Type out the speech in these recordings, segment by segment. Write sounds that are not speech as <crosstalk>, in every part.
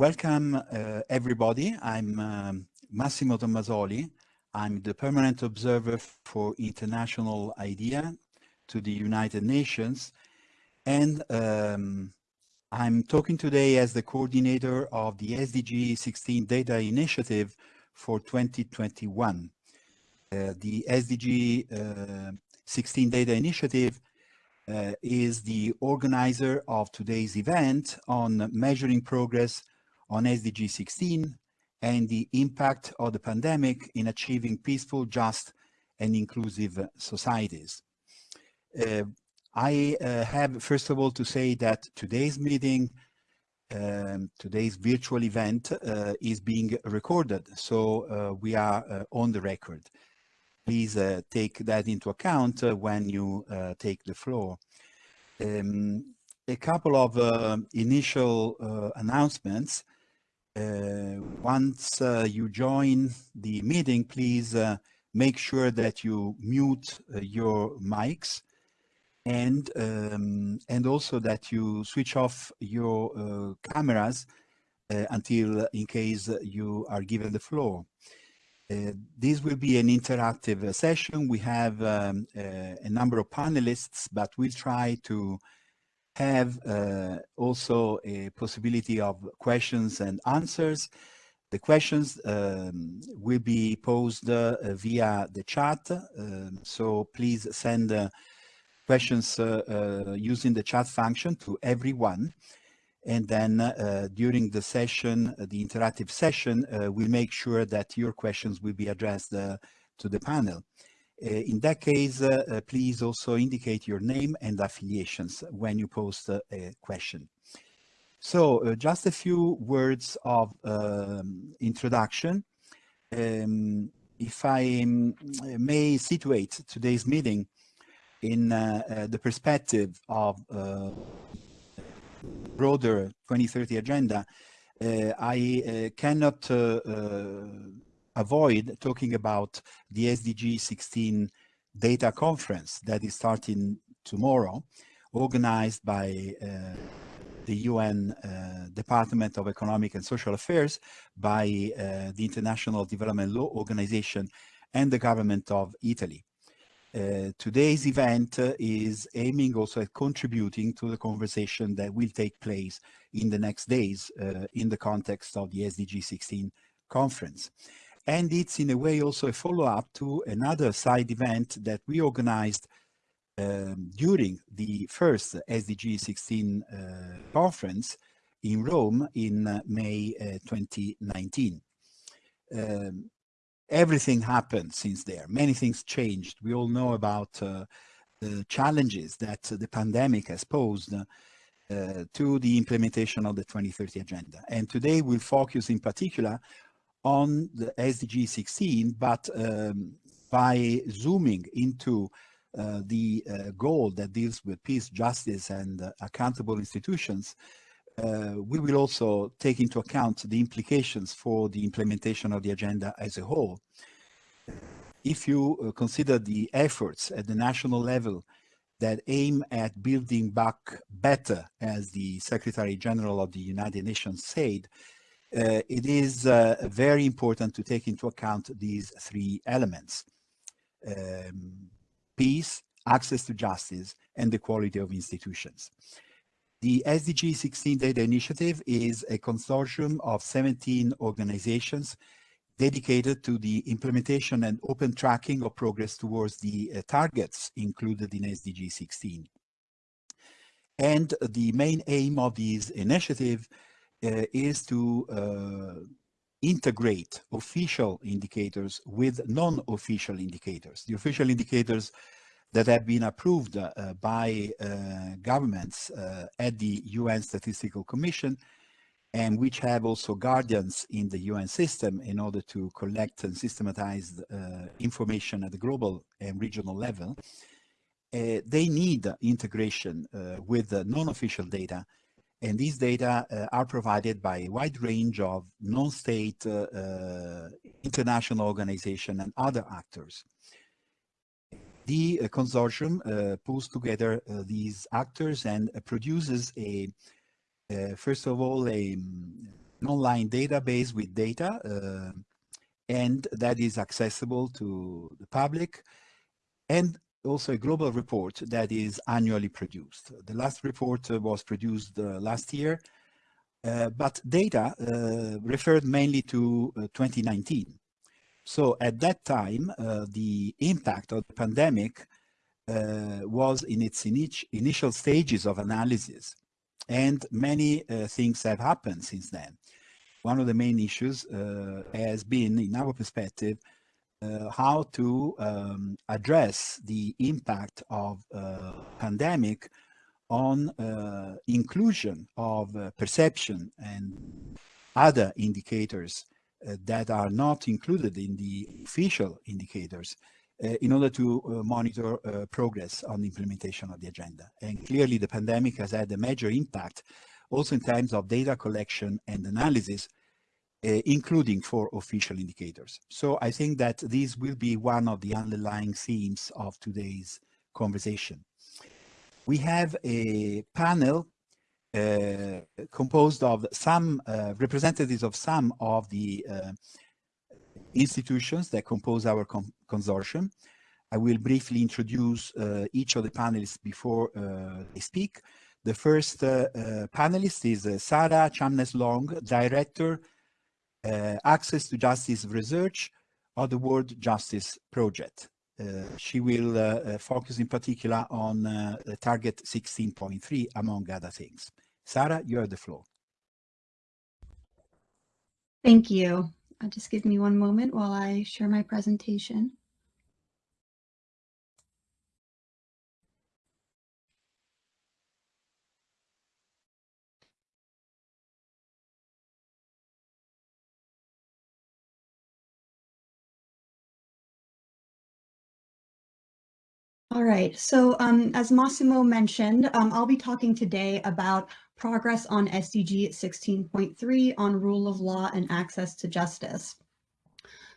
Welcome, uh, everybody. I'm um, Massimo Tommasoli. I'm the permanent observer for international IDEA to the United Nations. And um, I'm talking today as the coordinator of the SDG 16 Data Initiative for 2021. Uh, the SDG uh, 16 Data Initiative uh, is the organizer of today's event on measuring progress on SDG 16 and the impact of the pandemic in achieving peaceful, just and inclusive societies. Uh, I uh, have first of all to say that today's meeting, um, today's virtual event uh, is being recorded, so uh, we are uh, on the record. Please uh, take that into account when you take the floor. Um, a couple of initial announcements. Uh, once uh, you join the meeting, please uh, make sure that you mute your mics and um, and also that you switch off your uh, cameras uh, until in case you are given the floor. Uh, this will be an interactive session. We have um, a number of panelists, but we'll try to have uh, also a possibility of questions and answers. The questions um, will be posed uh, via the chat, um, so please send uh, questions uh, uh, using the chat function to everyone. And then uh, during the session, the interactive session, we'll make sure that your questions will be addressed to the panel. Uh, in that case, uh, uh, please also indicate your name and affiliations when you post a question. So just a few words of um, introduction. Um, if I um, may situate today's meeting in uh, uh, the perspective of uh, broader 2030 agenda, I cannot avoid talking about the SDG 16 data conference that is starting tomorrow, organized by uh, the UN uh, Department of Economic and Social Affairs, by uh, the International Development Law Organization and the government of Italy. Uh, today's event uh, is aiming also at contributing to the conversation that will take place in the next days uh, in the context of the SDG 16 conference. And it's in a way also a follow-up to another side event that we organized um, during the first SDG 16 uh, conference in Rome in uh, May uh, 2019. Um, everything happened since there. Many things changed. We all know about uh, the challenges that the pandemic has posed uh, to the implementation of the 2030 agenda. And today we'll focus in particular on the SDG 16, but um, by zooming into uh, the uh, goal that deals with peace, justice, and uh, accountable institutions, uh, we will also take into account the implications for the implementation of the agenda as a whole. If you uh, consider the efforts at the national level that aim at building back better, as the Secretary General of the United Nations said, uh, it is uh, very important to take into account these three elements. Um, peace, access to justice, and the quality of institutions. The SDG 16 Data Initiative is a consortium of 17 organizations dedicated to the implementation and open tracking of progress towards the uh, targets included in SDG 16. And the main aim of this initiative is to uh, integrate official indicators with non-official indicators. The official indicators that have been approved uh, by uh, governments uh, at the UN Statistical Commission and which have also guardians in the UN system in order to collect and systematize uh, information at the global and regional level. they need integration with non-official data and these data uh, are provided by a wide range of non-state uh, uh international organizations and other actors. The uh, consortium uh, pulls together these actors and produces a, first of all, a, online database with data uh, and that is accessible to the public and also a global report that is annually produced. The last report uh, was produced uh, last year, uh, but data uh, referred mainly to 2019. So at that time, the impact of the pandemic was in its initial stages of analysis and many things have happened since then one of the main issues uh, has been, in our perspective, uh, how to um, address the impact of uh, pandemic on uh, inclusion of uh, perception and other indicators uh, that are not included in the official indicators in order to monitor progress on the implementation of the agenda. And clearly the pandemic has had a major impact also in terms of data collection and analysis, uh, including for official indicators. So I think that this will be one of the underlying themes of today's conversation. We have a panel uh, composed of some uh, representatives of some of the uh, institutions that compose our consortium. I will briefly introduce uh, each of the panelists before uh, they speak. The first panelist is Sarah Chamness-Long, Director, Uh, access to Justice Research of the World Justice Project. Uh, she will uh, focus in particular on target 16.3, among other things. Sarah, you have the floor. Thank you. just give me one moment while I share my presentation. All right, so um, as Massimo mentioned, um, I'll be talking today about progress on SDG 16.3 on rule of law and access to justice.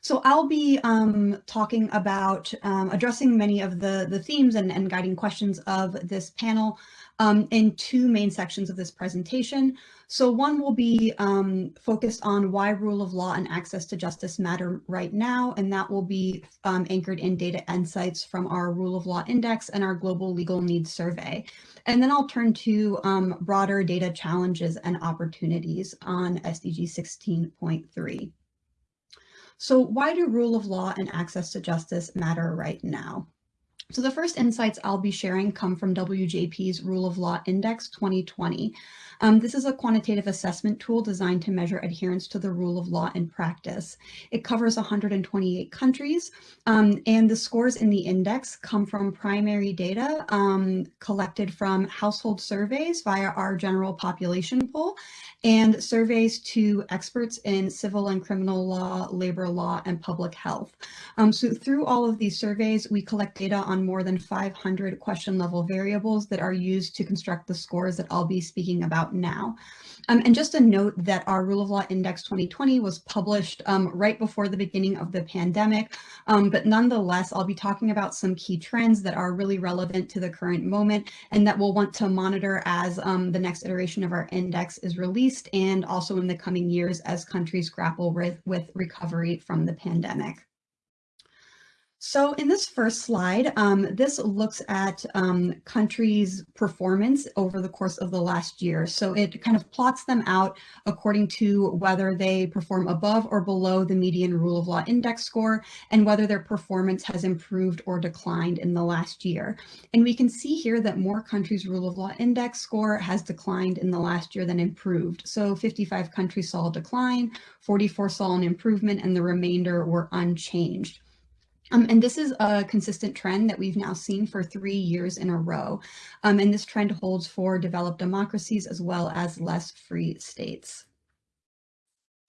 So I'll be um, talking about um, addressing many of the, the themes and, and guiding questions of this panel um, in two main sections of this presentation. So one will be um, focused on why rule of law and access to justice matter right now, and that will be um, anchored in data insights from our rule of law index and our global legal needs survey. And then I'll turn to um, broader data challenges and opportunities on SDG 16.3. So why do rule of law and access to justice matter right now? So the first insights I'll be sharing come from WJP's Rule of Law Index 2020. Um, this is a quantitative assessment tool designed to measure adherence to the rule of law in practice. It covers 128 countries, um, and the scores in the index come from primary data um, collected from household surveys via our general population poll and surveys to experts in civil and criminal law, labor law, and public health. Um, so through all of these surveys, we collect data on more than 500 question level variables that are used to construct the scores that I'll be speaking about now. Um, and just a note that our Rule of Law Index 2020 was published um, right before the beginning of the pandemic, um, but nonetheless, I'll be talking about some key trends that are really relevant to the current moment and that we'll want to monitor as um, the next iteration of our index is released and also in the coming years as countries grapple with, with recovery from the pandemic. So in this first slide, um, this looks at um, countries' performance over the course of the last year. So it kind of plots them out according to whether they perform above or below the median rule of law index score and whether their performance has improved or declined in the last year. And we can see here that more countries' rule of law index score has declined in the last year than improved. So 55 countries saw a decline, 44 saw an improvement, and the remainder were unchanged. Um, and this is a consistent trend that we've now seen for three years in a row. Um, and this trend holds for developed democracies as well as less free states.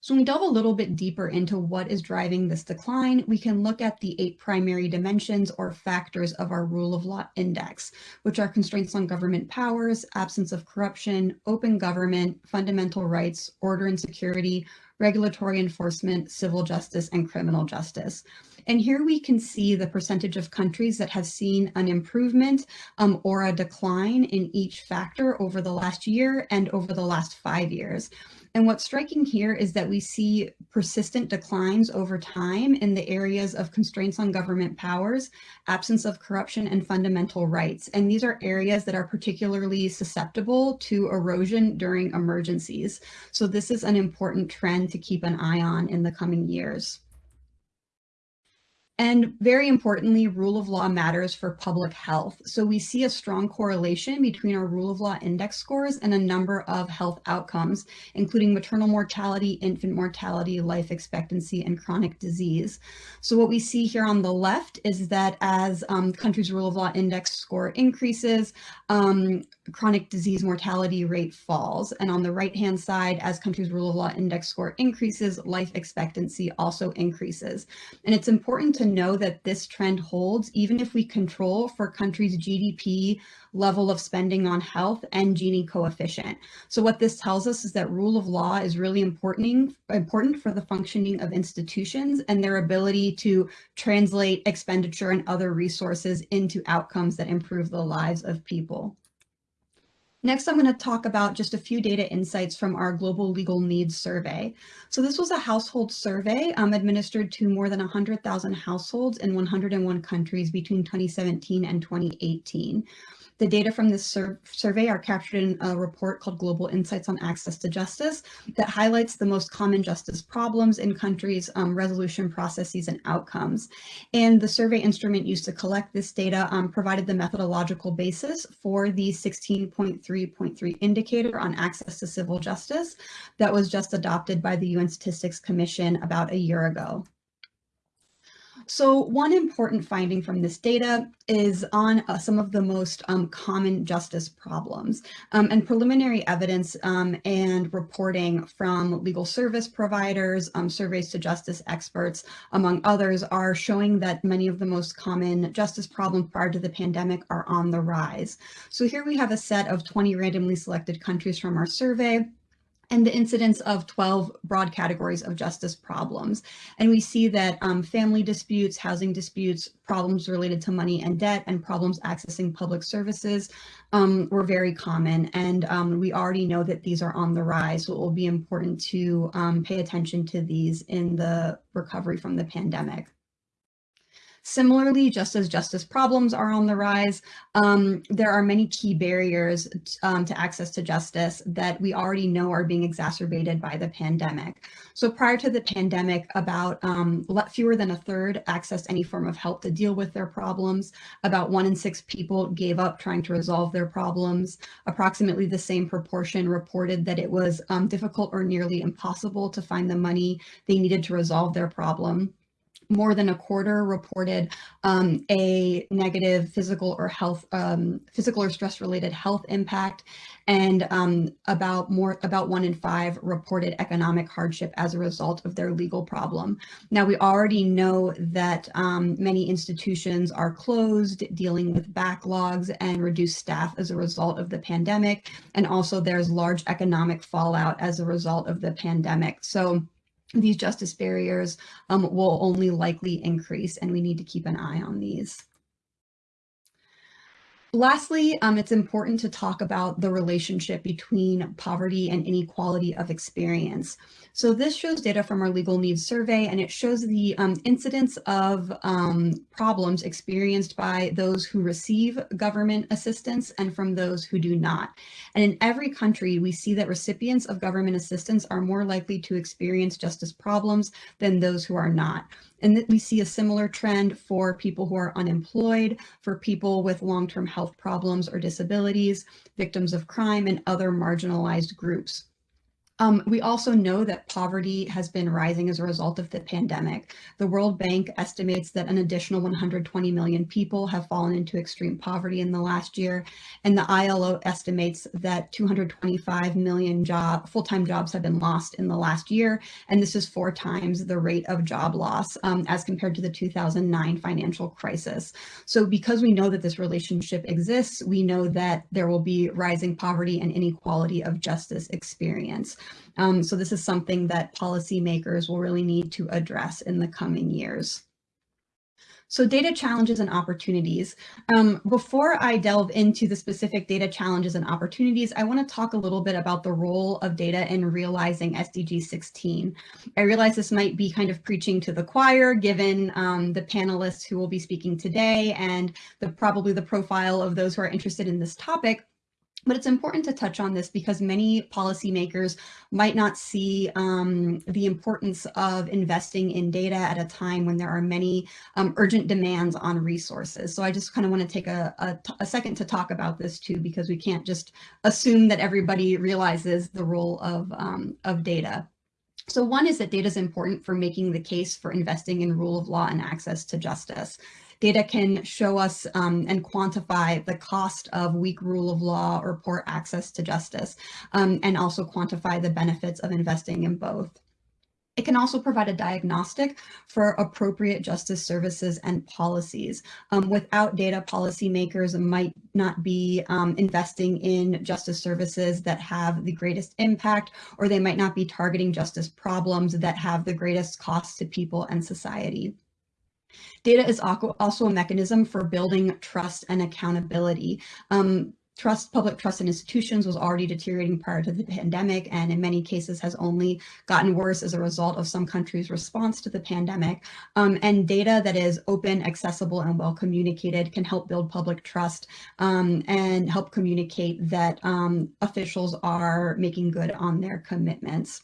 So when we delve a little bit deeper into what is driving this decline, we can look at the eight primary dimensions or factors of our rule of law index, which are constraints on government powers, absence of corruption, open government, fundamental rights, order and security, regulatory enforcement, civil justice, and criminal justice. And here we can see the percentage of countries that have seen an improvement um, or a decline in each factor over the last year and over the last five years. And what's striking here is that we see persistent declines over time in the areas of constraints on government powers, absence of corruption, and fundamental rights. And these are areas that are particularly susceptible to erosion during emergencies. So this is an important trend to keep an eye on in the coming years. And very importantly, rule of law matters for public health. So we see a strong correlation between our rule of law index scores and a number of health outcomes, including maternal mortality, infant mortality, life expectancy, and chronic disease. So what we see here on the left is that as um, countries' rule of law index score increases, um, chronic disease mortality rate falls. And on the right-hand side, as countries' rule of law index score increases, life expectancy also increases. And it's important to know that this trend holds even if we control for countries' GDP level of spending on health and Gini coefficient. So what this tells us is that rule of law is really important, important for the functioning of institutions and their ability to translate expenditure and other resources into outcomes that improve the lives of people. Next, I'm going to talk about just a few data insights from our Global Legal Needs Survey. So this was a household survey um, administered to more than 100,000 households in 101 countries between 2017 and 2018. The data from this sur survey are captured in a report called Global Insights on Access to Justice that highlights the most common justice problems in countries, um, resolution processes, and outcomes. And the survey instrument used to collect this data um, provided the methodological basis for the 16.3.3 indicator on access to civil justice that was just adopted by the UN Statistics Commission about a year ago. So one important finding from this data is on uh, some of the most um, common justice problems um, and preliminary evidence um, and reporting from legal service providers, um, surveys to justice experts, among others, are showing that many of the most common justice problems prior to the pandemic are on the rise. So here we have a set of 20 randomly selected countries from our survey and the incidence of 12 broad categories of justice problems. And we see that um, family disputes, housing disputes, problems related to money and debt, and problems accessing public services um, were very common. And um, we already know that these are on the rise, so it will be important to um, pay attention to these in the recovery from the pandemic. Similarly, just as justice problems are on the rise, um, there are many key barriers um, to access to justice that we already know are being exacerbated by the pandemic. So prior to the pandemic, about um, fewer than a third accessed any form of help to deal with their problems. About one in six people gave up trying to resolve their problems. Approximately the same proportion reported that it was um, difficult or nearly impossible to find the money they needed to resolve their problem more than a quarter reported um, a negative physical or health, um, physical or stress related health impact. And um, about more, about one in five reported economic hardship as a result of their legal problem. Now we already know that um, many institutions are closed, dealing with backlogs and reduced staff as a result of the pandemic. And also there's large economic fallout as a result of the pandemic. So these justice barriers um, will only likely increase and we need to keep an eye on these. Lastly, um, it's important to talk about the relationship between poverty and inequality of experience. So this shows data from our legal needs survey, and it shows the um, incidence of um, problems experienced by those who receive government assistance and from those who do not. And in every country, we see that recipients of government assistance are more likely to experience justice problems than those who are not. And we see a similar trend for people who are unemployed, for people with long-term health problems or disabilities, victims of crime, and other marginalized groups. Um, we also know that poverty has been rising as a result of the pandemic. The World Bank estimates that an additional 120 million people have fallen into extreme poverty in the last year, and the ILO estimates that 225 million job full-time jobs have been lost in the last year, and this is four times the rate of job loss um, as compared to the 2009 financial crisis. So because we know that this relationship exists, we know that there will be rising poverty and inequality of justice experience. Um, so this is something that policymakers will really need to address in the coming years. So data challenges and opportunities. Um, before I delve into the specific data challenges and opportunities, I want to talk a little bit about the role of data in realizing SDG 16. I realize this might be kind of preaching to the choir, given um, the panelists who will be speaking today and the probably the profile of those who are interested in this topic. But it's important to touch on this because many policymakers might not see um, the importance of investing in data at a time when there are many um, urgent demands on resources. So I just kind of want to take a, a, a, second to talk about this too, because we can't just assume that everybody realizes the role of, um, of data. So one is that data is important for making the case for investing in rule of law and access to justice. Data can show us um, and quantify the cost of weak rule of law or poor access to justice, um, and also quantify the benefits of investing in both. It can also provide a diagnostic for appropriate justice services and policies. Um, without data, policymakers might not be um, investing in justice services that have the greatest impact, or they might not be targeting justice problems that have the greatest cost to people and society. Data is also a mechanism for building trust and accountability. Um, trust, public trust in institutions was already deteriorating prior to the pandemic and in many cases has only gotten worse as a result of some countries' response to the pandemic. Um, and data that is open, accessible, and well communicated can help build public trust um, and help communicate that um, officials are making good on their commitments.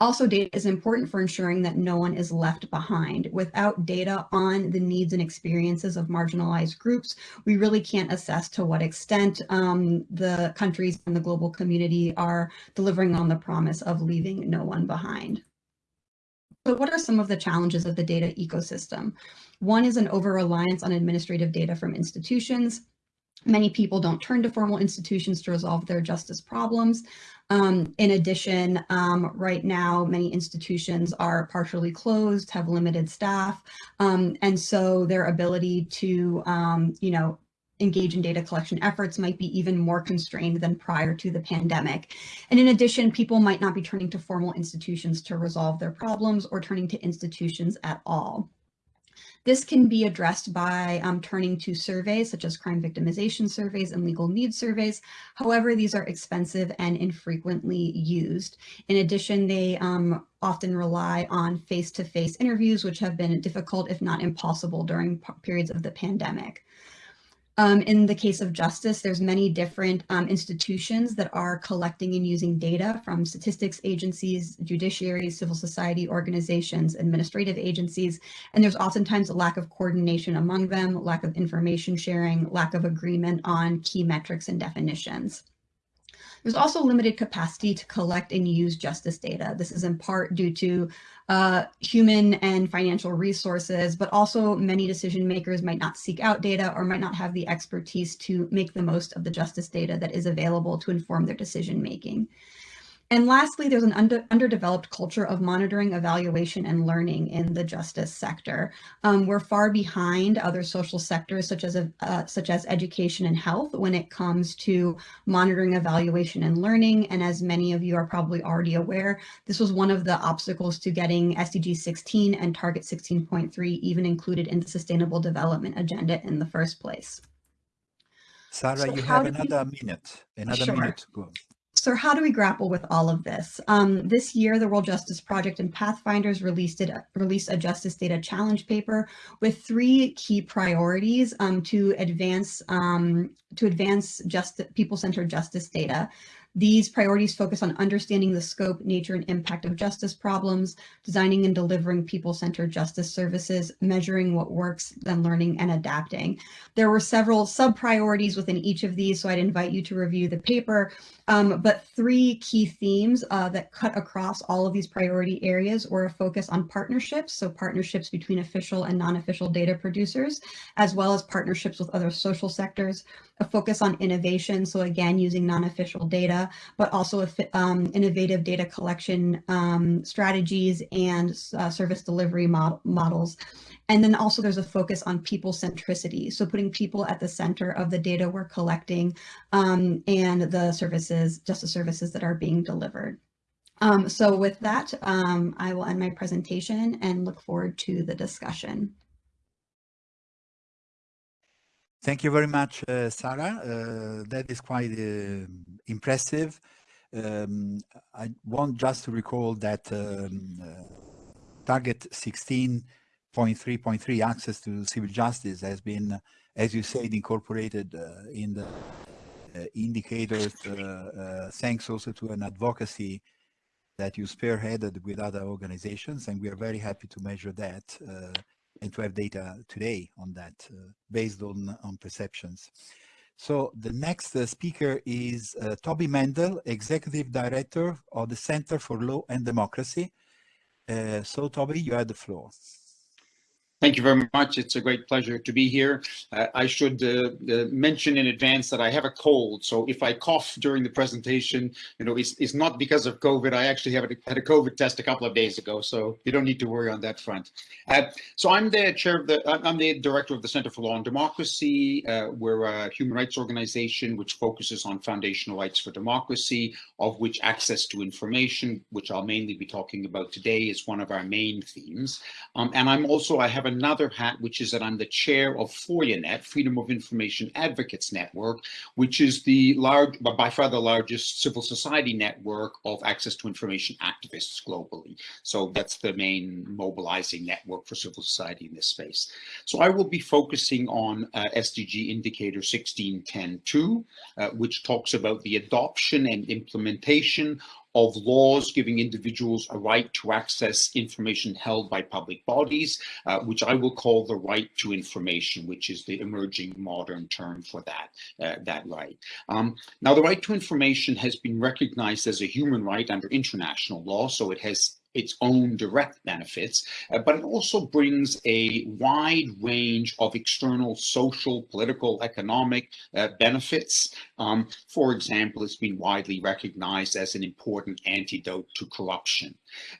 Also, data is important for ensuring that no one is left behind. Without data on the needs and experiences of marginalized groups, we really can't assess to what extent um, the countries and the global community are delivering on the promise of leaving no one behind. So what are some of the challenges of the data ecosystem? One is an over-reliance on administrative data from institutions. Many people don't turn to formal institutions to resolve their justice problems. Um, in addition, um, right now, many institutions are partially closed, have limited staff, um, and so their ability to, um, you know, engage in data collection efforts might be even more constrained than prior to the pandemic. And in addition, people might not be turning to formal institutions to resolve their problems or turning to institutions at all. This can be addressed by um, turning to surveys such as crime victimization surveys and legal needs surveys. However, these are expensive and infrequently used. In addition, they um, often rely on face-to-face -face interviews, which have been difficult, if not impossible, during periods of the pandemic. Um, in the case of justice, there's many different um, institutions that are collecting and using data from statistics agencies, judiciaries, civil society organizations, administrative agencies, and there's oftentimes a lack of coordination among them, lack of information sharing, lack of agreement on key metrics and definitions. There's also limited capacity to collect and use justice data. This is in part due to uh, human and financial resources, but also many decision makers might not seek out data or might not have the expertise to make the most of the justice data that is available to inform their decision making. And lastly, there's an under, underdeveloped culture of monitoring, evaluation, and learning in the justice sector. Um, we're far behind other social sectors such as, uh, such as education and health when it comes to monitoring, evaluation, and learning. And as many of you are probably already aware, this was one of the obstacles to getting SDG 16 and Target 16.3 even included in the Sustainable Development Agenda in the first place. Sarah, so you have another we... minute, another sure. minute go. So how do we grapple with all of this? Um, this year, the World Justice Project and Pathfinders released, it, released a Justice Data Challenge paper with three key priorities um, to advance um, to advance just people-centered justice data. These priorities focus on understanding the scope, nature, and impact of justice problems, designing and delivering people-centered justice services, measuring what works, then learning and adapting. There were several sub-priorities within each of these, so I'd invite you to review the paper. Um, but three key themes uh, that cut across all of these priority areas were a focus on partnerships, so partnerships between official and non-official data producers, as well as partnerships with other social sectors, a focus on innovation, so again, using non-official but also um, innovative data collection um, strategies and uh, service delivery mod models. And then also there's a focus on people centricity. So putting people at the center of the data we're collecting um, and the services, justice services that are being delivered. Um, so with that, um, I will end my presentation and look forward to the discussion. Thank you very much, uh, Sarah. Uh, that is quite uh, impressive. Um, I want just to recall that um, uh, target 16.3.3 access to civil justice has been, as you said, incorporated uh, in the uh, indicators thanks also to an advocacy that you spearheaded with other organizations and we are very happy to measure that and to have data today on that uh, based on, on perceptions. So the next uh, speaker is uh, Toby Mendel, Executive Director of the Center for Law and Democracy. Uh, so Toby, you have the floor. Thank you very much. It's a great pleasure to be here. Uh, I should uh, uh, mention in advance that I have a cold, so if I cough during the presentation, you know, it's, it's not because of COVID. I actually have a, had a COVID test a couple of days ago, so you don't need to worry on that front. Uh, so I'm the chair of the, I'm the director of the Center for Law and Democracy. Uh, we're a human rights organization which focuses on foundational rights for democracy, of which access to information, which I'll mainly be talking about today, is one of our main themes. Um, and I'm also, I have a another hat, which is that I'm the chair of FOIAnet, Freedom of Information Advocates Network, which is the large, by far the largest civil society network of access to information activists globally. So that's the main mobilizing network for civil society in this space. So I will be focusing on uh, SDG indicator 1610.2, uh, which talks about the adoption and implementation of laws giving individuals a right to access information held by public bodies, uh, which I will call the right to information, which is the emerging modern term for that, uh, that right. Um, now, the right to information has been recognized as a human right under international law, so it has its own direct benefits, uh, but it also brings a wide range of external social, political, economic uh, benefits. Um, for example, it's been widely recognized as an important antidote to corruption.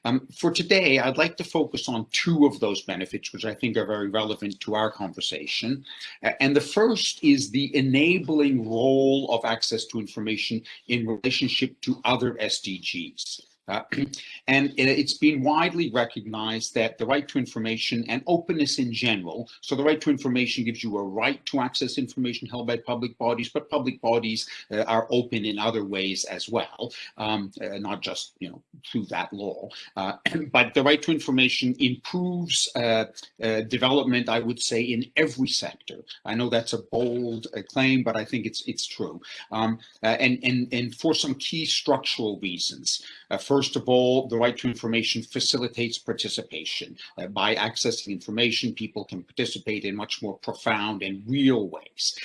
Um, for today, I'd like to focus on two of those benefits, which I think are very relevant to our conversation. Uh, and the first is the enabling role of access to information in relationship to other SDGs. Uh, <clears throat> and it's been widely recognized that the right to information and openness in general, so the right to information gives you a right to access information held by public bodies, but public bodies uh, are open in other ways as well, um, uh, not just you know through that law. Uh, <clears throat> but the right to information improves uh, uh, development, I would say, in every sector. I know that's a bold claim, but I think it's it's true. Um, and and and for some key structural reasons. first of all, the right to information facilitates participation. by accessing information, people can participate in much more profound and real ways.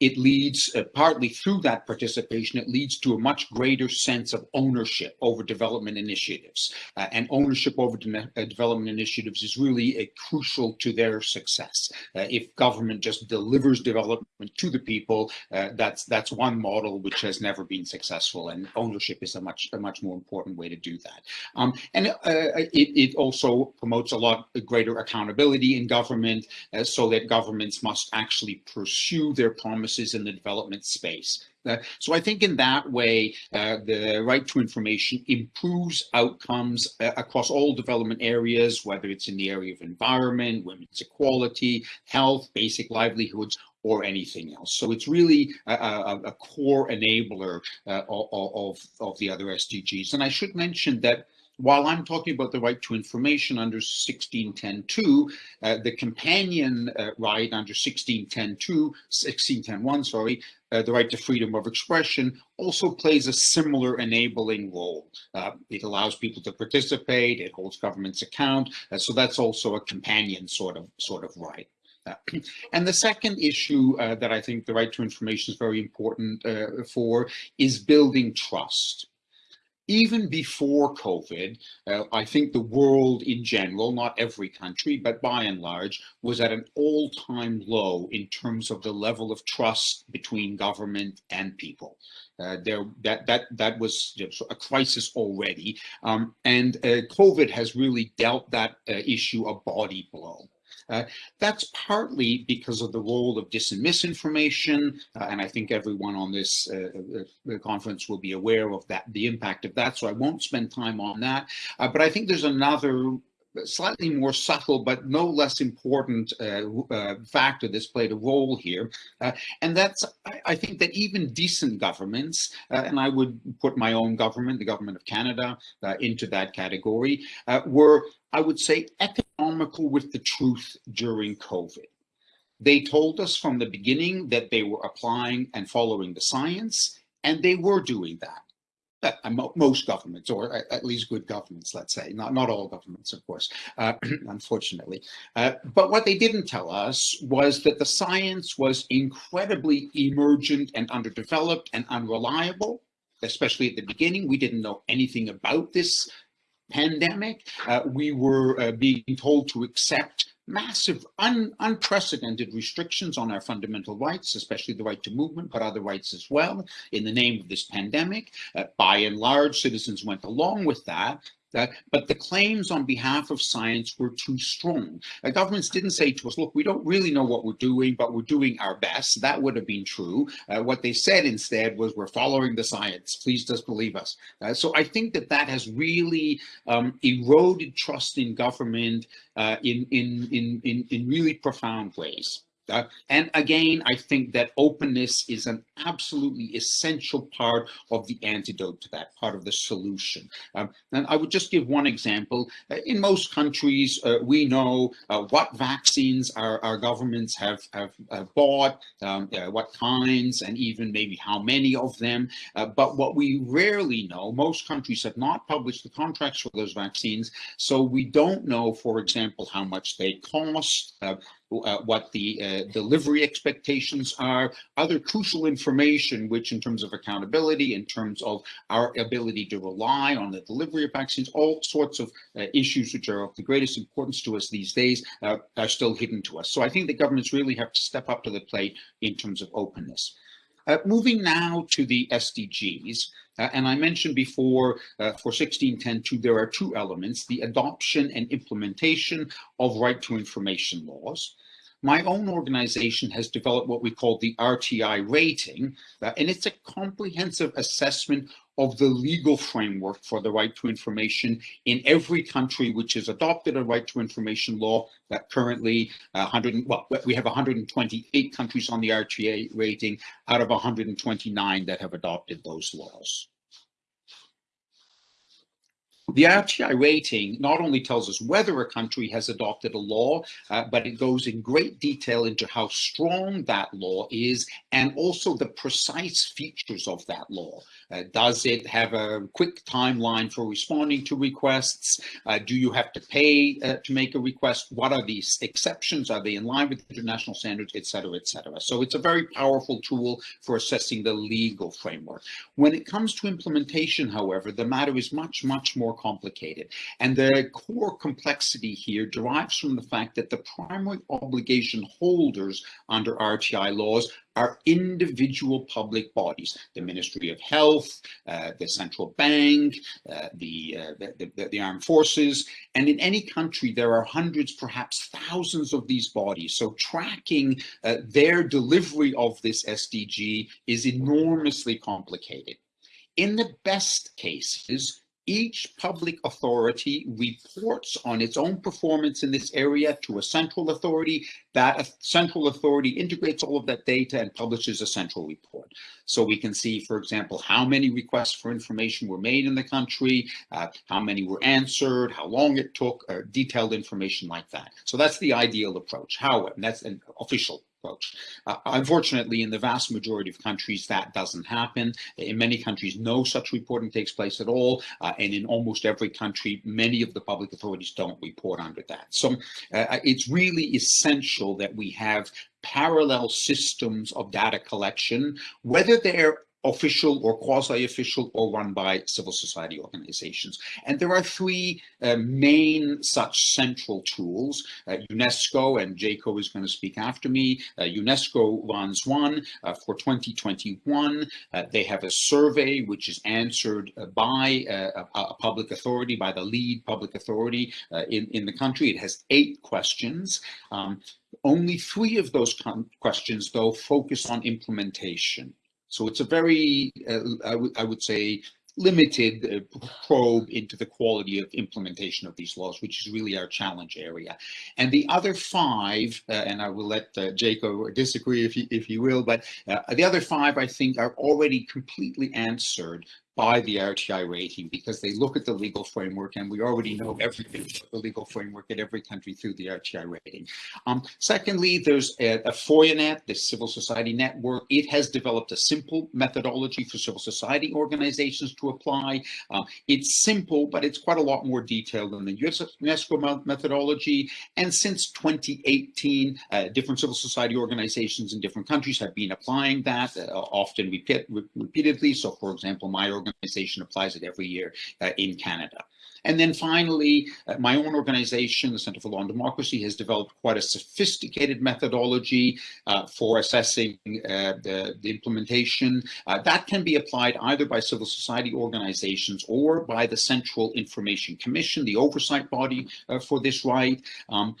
it leads, partly through that participation, it leads to a much greater sense of ownership over development initiatives. Uh, and ownership over de uh, development initiatives is really crucial to their success. Uh, if government just delivers development to the people, uh, that's that's one model which has never been successful, and ownership is a much a much more important way to do that. Um, and uh, it, it also promotes a lot greater accountability in government, uh, so that governments must actually pursue their promises in the development space. Uh, so I think in that way, uh, the right to information improves outcomes uh, across all development areas, whether it's in the area of environment, women's equality, health, basic livelihoods, or anything else. So it's really a, a, a core enabler uh, of, of, the other SDGs. And I should mention that while I'm talking about the right to information under 1610.2, uh, the companion uh, right under 1610.2, 1610.1, sorry, uh, the right to freedom of expression also plays a similar enabling role. Uh, it allows people to participate, it holds governments account, uh, so that's also a companion sort of sort of right. Uh, <clears throat> and the second issue uh, that I think the right to information is very important uh, for is building trust even before COVID, uh, I think the world in general, not every country, but by and large, was at an all-time low in terms of the level of trust between government and people. Uh, there, that that that was a crisis already, um, and uh, COVID has really dealt that uh, issue a body blow. Uh, that's partly because of the role of dis and misinformation, uh, and I think everyone on this uh, uh, uh, conference will be aware of that, the impact of that, so I won't spend time on that. but I think there's another slightly more subtle but no less important uh, uh, factor that's played a role here. Uh, and that's, I, I, think that even decent governments, uh, and I would put my own government, the government of Canada, uh, into that category, uh, were, I would say, economical with the truth during COVID. They told us from the beginning that they were applying and following the science, and they were doing that most governments, or at least good governments, let's say, not, not all governments, of course, uh, <clears throat> unfortunately. Uh, but what they didn't tell us was that the science was incredibly emergent and underdeveloped and unreliable, especially at the beginning. We didn't know anything about this pandemic. Uh, we were uh, being told to accept massive, un, unprecedented restrictions on our fundamental rights, especially the right to movement, but other rights as well, in the name of this pandemic. Uh, by and large, citizens went along with that, that, but the claims on behalf of science were too strong. The governments didn't say to us, look, we don't really know what we're doing, but we're doing our best. That would have been true. Uh, what they said instead was, we're following the science. Please just believe us. Uh, so I think that that has really um, eroded trust in government uh, in, in, in, in, in really profound ways. Uh, and again, I think that openness is an absolutely essential part of the antidote to that, part of the solution. Um, and I would just give one example. Uh, in most countries, uh, we know uh, what vaccines our, our governments have, have, bought, um, uh, what kinds, and even maybe how many of them. Uh, but what we rarely know, most countries have not published the contracts for those vaccines, so we don't know, for example, how much they cost, uh, what the uh, delivery expectations are, other crucial information, which in terms of accountability, in terms of our ability to rely on the delivery of vaccines, all sorts of uh, issues which are of the greatest importance to us these days uh, are still hidden to us. So I think the governments really have to step up to the plate in terms of openness. Uh, moving now to the SDGs, uh, and I mentioned before uh, for 1610.2, there are two elements, the adoption and implementation of right to information laws my own organization has developed what we call the RTI rating, uh, and it's a comprehensive assessment of the legal framework for the right to information in every country which has adopted a right to information law that currently uh, 100 well we have 128 countries on the RTI rating out of 129 that have adopted those laws. The RTI rating not only tells us whether a country has adopted a law, uh, but it goes in great detail into how strong that law is and also the precise features of that law. Uh, does it have a quick timeline for responding to requests? Uh, do you have to pay uh, to make a request? What are these exceptions? Are they in line with international standards, et cetera, et cetera? So it's a very powerful tool for assessing the legal framework. When it comes to implementation, however, the matter is much, much more complicated. And the core complexity here derives from the fact that the primary obligation holders under RTI laws are individual public bodies, the Ministry of Health, uh, the central bank, uh, the, uh, the, the, the, armed forces, and in any country there are hundreds, perhaps thousands of these bodies. So tracking uh, their delivery of this SDG is enormously complicated. In the best cases, each public authority reports on its own performance in this area to a central authority. That central authority integrates all of that data and publishes a central report. So we can see, for example, how many requests for information were made in the country, uh, how many were answered, how long it took, uh, detailed information like that. So that's the ideal approach. How, and that's an official Uh, unfortunately, in the vast majority of countries, that doesn't happen. In many countries, no such reporting takes place at all. Uh, and in almost every country, many of the public authorities don't report under that. So uh, it's really essential that we have parallel systems of data collection, whether they're official or quasi-official or run by civil society organizations. And there are three uh, main such central tools. Uh, UNESCO, and Jaco is going to speak after me, uh, UNESCO runs one uh, for 2021. Uh, they have a survey which is answered uh, by a, a, public authority, by the lead public authority in, in the country. It has eight questions. Um, only three of those questions, though, focus on implementation. So it's a very, uh, I, I would say, limited uh, probe into the quality of implementation of these laws, which is really our challenge area. And the other five, uh, and I will let uh, Jaco disagree if you, if you will, but uh, the other five, I think, are already completely answered by the RTI rating because they look at the legal framework and we already know everything about the legal framework in every country through the RTI rating. Um, secondly, there's a, a FOIANet, the civil society network. It has developed a simple methodology for civil society organizations to apply. Um, it's simple, but it's quite a lot more detailed than the UNESCO methodology. And since 2018, uh, different civil society organizations in different countries have been applying that, uh, often repeat, repeatedly. So for example, my organization organization applies it every year uh, in Canada. And then finally, uh, my own organization, the Center for Law and Democracy, has developed quite a sophisticated methodology uh, for assessing uh, the, the, implementation. Uh, that can be applied either by civil society organizations or by the Central Information Commission, the oversight body uh, for this right. Um,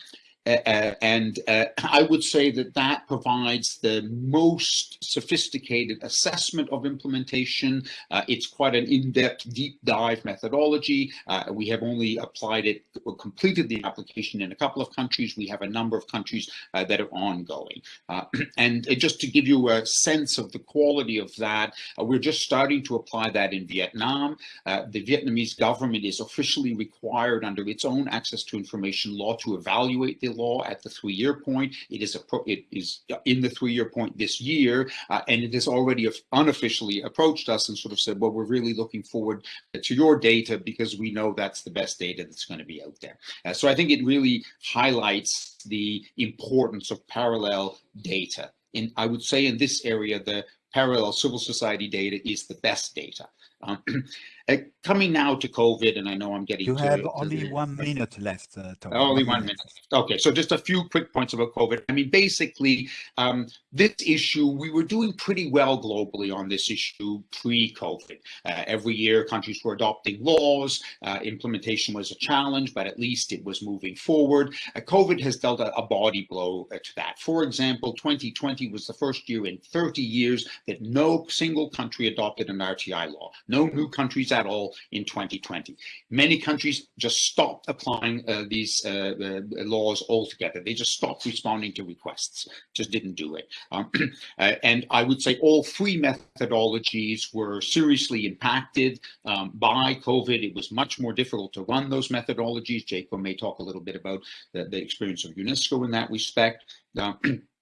uh, and uh, I would say that that provides the most sophisticated assessment of implementation. Uh, it's quite an in-depth, deep dive methodology. Uh, we have only applied it, or completed the application in a couple of countries. We have a number of countries uh, that are ongoing. Uh, <clears throat> and just to give you a sense of the quality of that, we're just starting to apply that in Vietnam. the Vietnamese government is officially required under its own access to information law to evaluate the law at the three-year point. It is it is in the three-year point this year, uh, and it has already unofficially approached us and sort of said, well, we're really looking forward to your data because we know that's the best data that's going to be out there. Uh, so I think it really highlights the importance of parallel data. In I would say in this area, the parallel civil society data is the best data. Um, <clears throat> uh, coming now to COVID, and I know I'm getting you to, have only one minute left. Uh, only one minute. Okay, so just a few quick points about COVID. I mean, basically, um, this issue we were doing pretty well globally on this issue pre-COVID. Uh, every year, countries were adopting laws. Uh, implementation was a challenge, but at least it was moving forward. Uh, COVID has dealt a, a body blow uh, to that. For example, 2020 was the first year in 30 years that no single country adopted an RTI law. No new countries at all in 2020. Many countries just stopped applying uh, these uh, laws altogether. They just stopped responding to requests, just didn't do it. Um, <clears throat> uh, and I would say all three methodologies were seriously impacted um, by COVID. It was much more difficult to run those methodologies. Jacob may talk a little bit about the, the experience of UNESCO in that respect. <clears throat>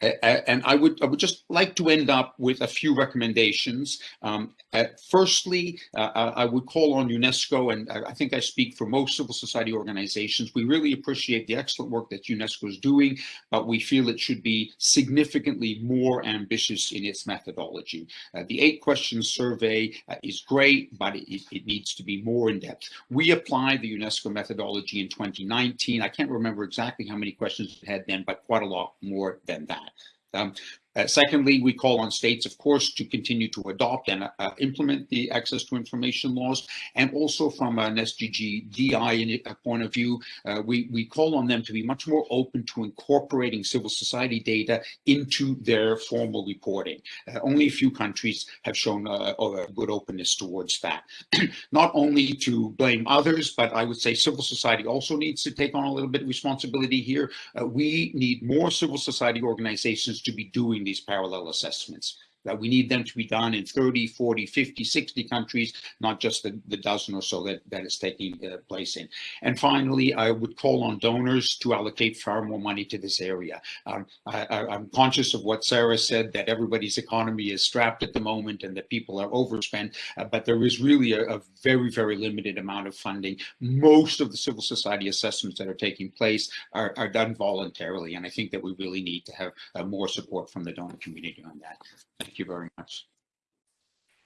and I would I would just like to end up with a few recommendations. Um, uh, firstly, uh, I would call on UNESCO, and I think I speak for most civil society organizations. We really appreciate the excellent work that UNESCO is doing, but we feel it should be significantly more ambitious in its methodology. Uh, the eight questions survey uh, is great, but it, it needs to be more in depth. We applied the UNESCO methodology in 2019. I can't remember exactly how many questions it had then, but quite a lot more than that. Um, uh, secondly, we call on states, of course, to continue to adopt and uh, implement the access to information laws. And also from an SDG DI uh, point of view, uh, we, we call on them to be much more open to incorporating civil society data into their formal reporting. Uh, only a few countries have shown a good openness towards that. <clears throat> Not only to blame others, but I would say civil society also needs to take on a little bit of responsibility here. Uh, we need more civil society organizations to be doing these parallel assessments that we need them to be done in 30, 40, 50, 60 countries, not just the, the dozen or so that, that is taking uh, place in. And finally, I would call on donors to allocate far more money to this area. Um, I, am conscious of what Sarah said, that everybody's economy is strapped at the moment and that people are overspent, uh, but there is really a, a, very, very limited amount of funding. Most of the civil society assessments that are taking place are, are done voluntarily, and I think that we really need to have uh, more support from the donor community on that. Thank you very much.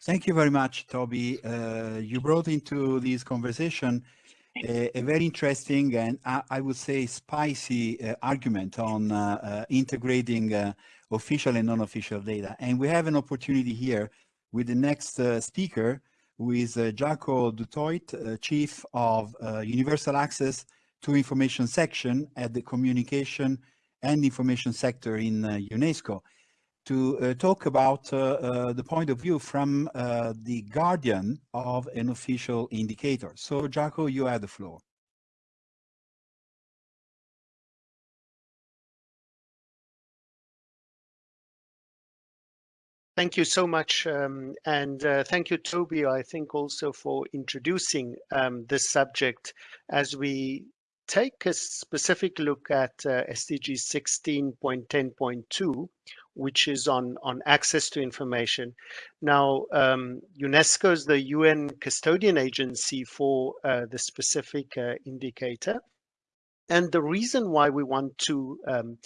Thank you very much, Toby. Uh, you brought into this conversation a, a very interesting and I, I would say spicy uh, argument on uh, uh integrating uh, official and non-official data. And we have an opportunity here with the next uh, speaker, who is Jaco du Toit, Chief of Universal Access to Information Section at the Communication and Information Sector in UNESCO. To uh, talk about uh, uh, the point of view from uh, the guardian of an official indicator. So, Jaco, you have the floor. Thank you so much. Um, and uh, thank you, Toby, I think also for introducing um, this subject as we take a specific look at uh, SDG 16.10.2, which is on, on access to information. Now, um, UNESCO is the UN custodian agency for uh, the specific uh, indicator. And the reason why we want to um,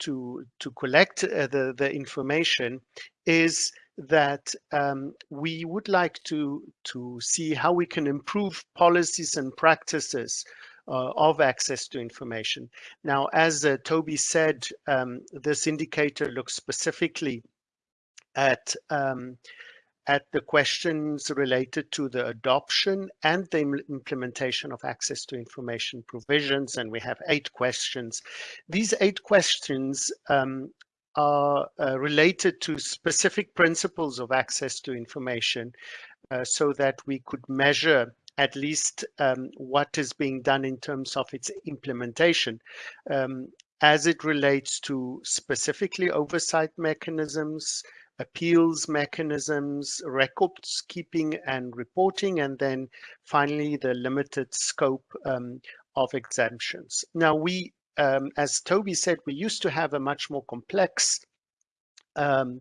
to to collect uh, the the information is that um, we would like to to see how we can improve policies and practices of access to information. Now, as uh, Toby said, um, this indicator looks specifically at um, at the questions related to the adoption and the implementation of access to information provisions, and we have eight questions. These eight questions um, are uh, related to specific principles of access to information uh, so that we could measure at least um, what is being done in terms of its implementation um, as it relates to specifically oversight mechanisms, appeals mechanisms, records keeping and reporting, and then finally the limited scope um, of exemptions. Now we, um, as Toby said, we used to have a much more complex um,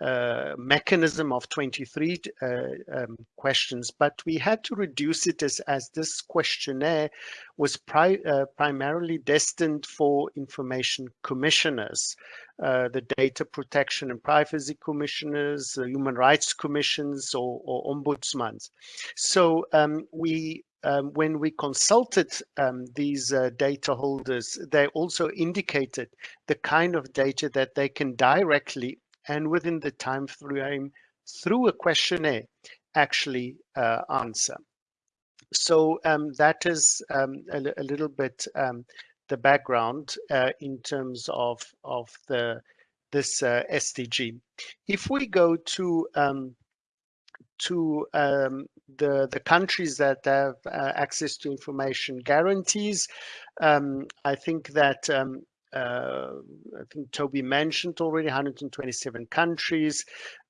uh, mechanism of 23 uh, um, questions, but we had to reduce it as, as this questionnaire was pri uh, primarily destined for information commissioners, uh, the data protection and privacy commissioners, human rights commissions, or, or ombudsmans. So um, we um, when we consulted um, these uh, data holders, they also indicated the kind of data that they can directly and within the time frame through a questionnaire actually uh, answer. So um, that is um, a, a, little bit um, the background uh, in terms of of the this uh, SDG. If we go to um, to um, the the countries that have uh, access to information guarantees, um, I think that uh, I think Toby mentioned already 127 countries.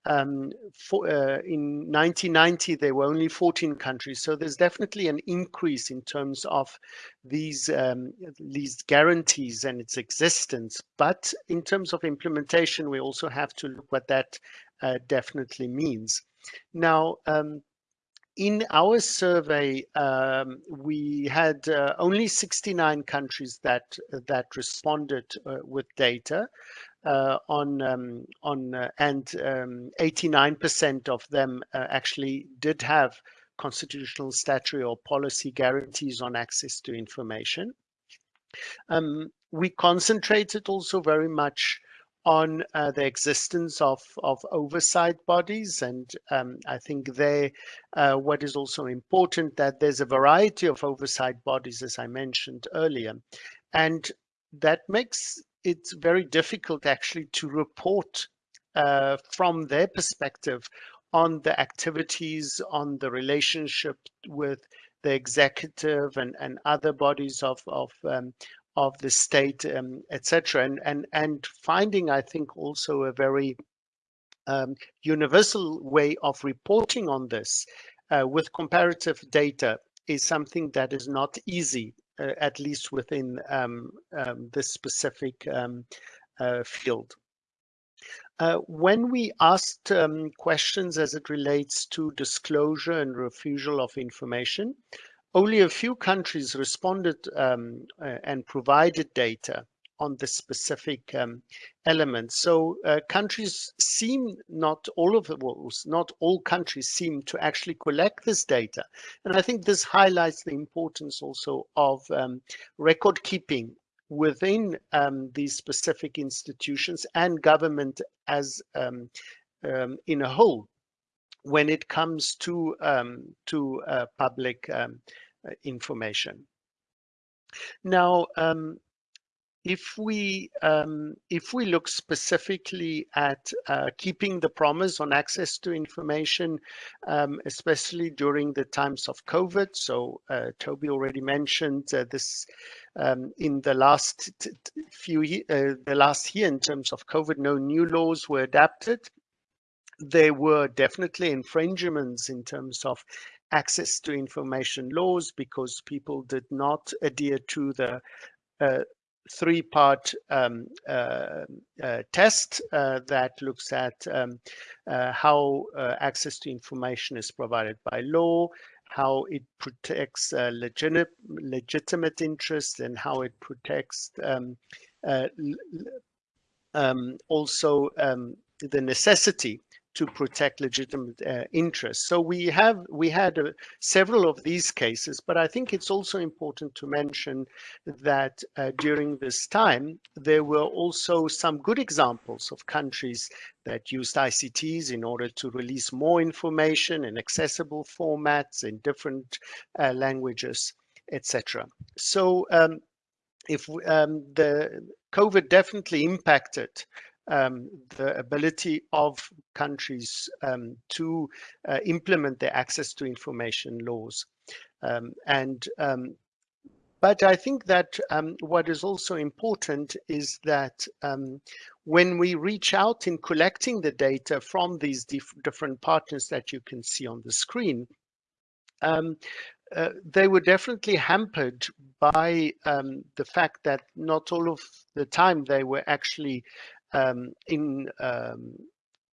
Um, for, uh, in 1990, there were only 14 countries. So there's definitely an increase in terms of these, um, these guarantees and its existence. But in terms of implementation, we also have to look what that uh, definitely means. Now, um, in our survey, um, we had uh, only 69 countries that that responded uh, with data uh, on um, on uh, and 89% um, of them uh, actually did have constitutional, statutory, or policy guarantees on access to information. Um, we concentrated also very much on uh, the existence of, of oversight bodies. And um, I think there, uh, what is also important that there's a variety of oversight bodies, as I mentioned earlier. And that makes it very difficult actually to report uh, from their perspective on the activities, on the relationship with the executive and, and other bodies of, of um, of the state, um, etc. And, and, and finding, I think, also a very um, universal way of reporting on this uh, with comparative data is something that is not easy, uh, at least within um, um this specific um, uh, field. Uh, when we asked um, questions as it relates to disclosure and refusal of information, only a few countries responded um, uh, and provided data on the specific um, elements. So uh, countries seem not all of the well, not all countries seem to actually collect this data. And I think this highlights the importance also of um, record keeping within um, these specific institutions and government as um, um, in a whole when it comes to um, to uh, public um, uh, information. Now, um, if we um, if we look specifically at uh, keeping the promise on access to information, um, especially during the times of COVID, so uh, Toby already mentioned uh, this um, in the last few uh, the last year in terms of COVID, no new laws were adapted. There were definitely infringements in terms of access to information laws because people did not adhere to the uh, three-part um, uh, uh, test uh, that looks at um, uh, how uh, access to information is provided by law, how it protects legitimate, legitimate interests, and how it protects um, um also um, the necessity to protect legitimate uh, interests. So we have we had uh, several of these cases, but I think it's also important to mention that uh, during this time there were also some good examples of countries that used ICTs in order to release more information in accessible formats in different uh, languages, etc. So um, if um, the COVID definitely impacted um, the ability of countries um, to uh, implement their access to information laws. Um, and um, but I think that um, what is also important is that um, when we reach out in collecting the data from these dif different partners that you can see on the screen, uh, they were definitely hampered by um, the fact that not all of the time they were actually um, in um,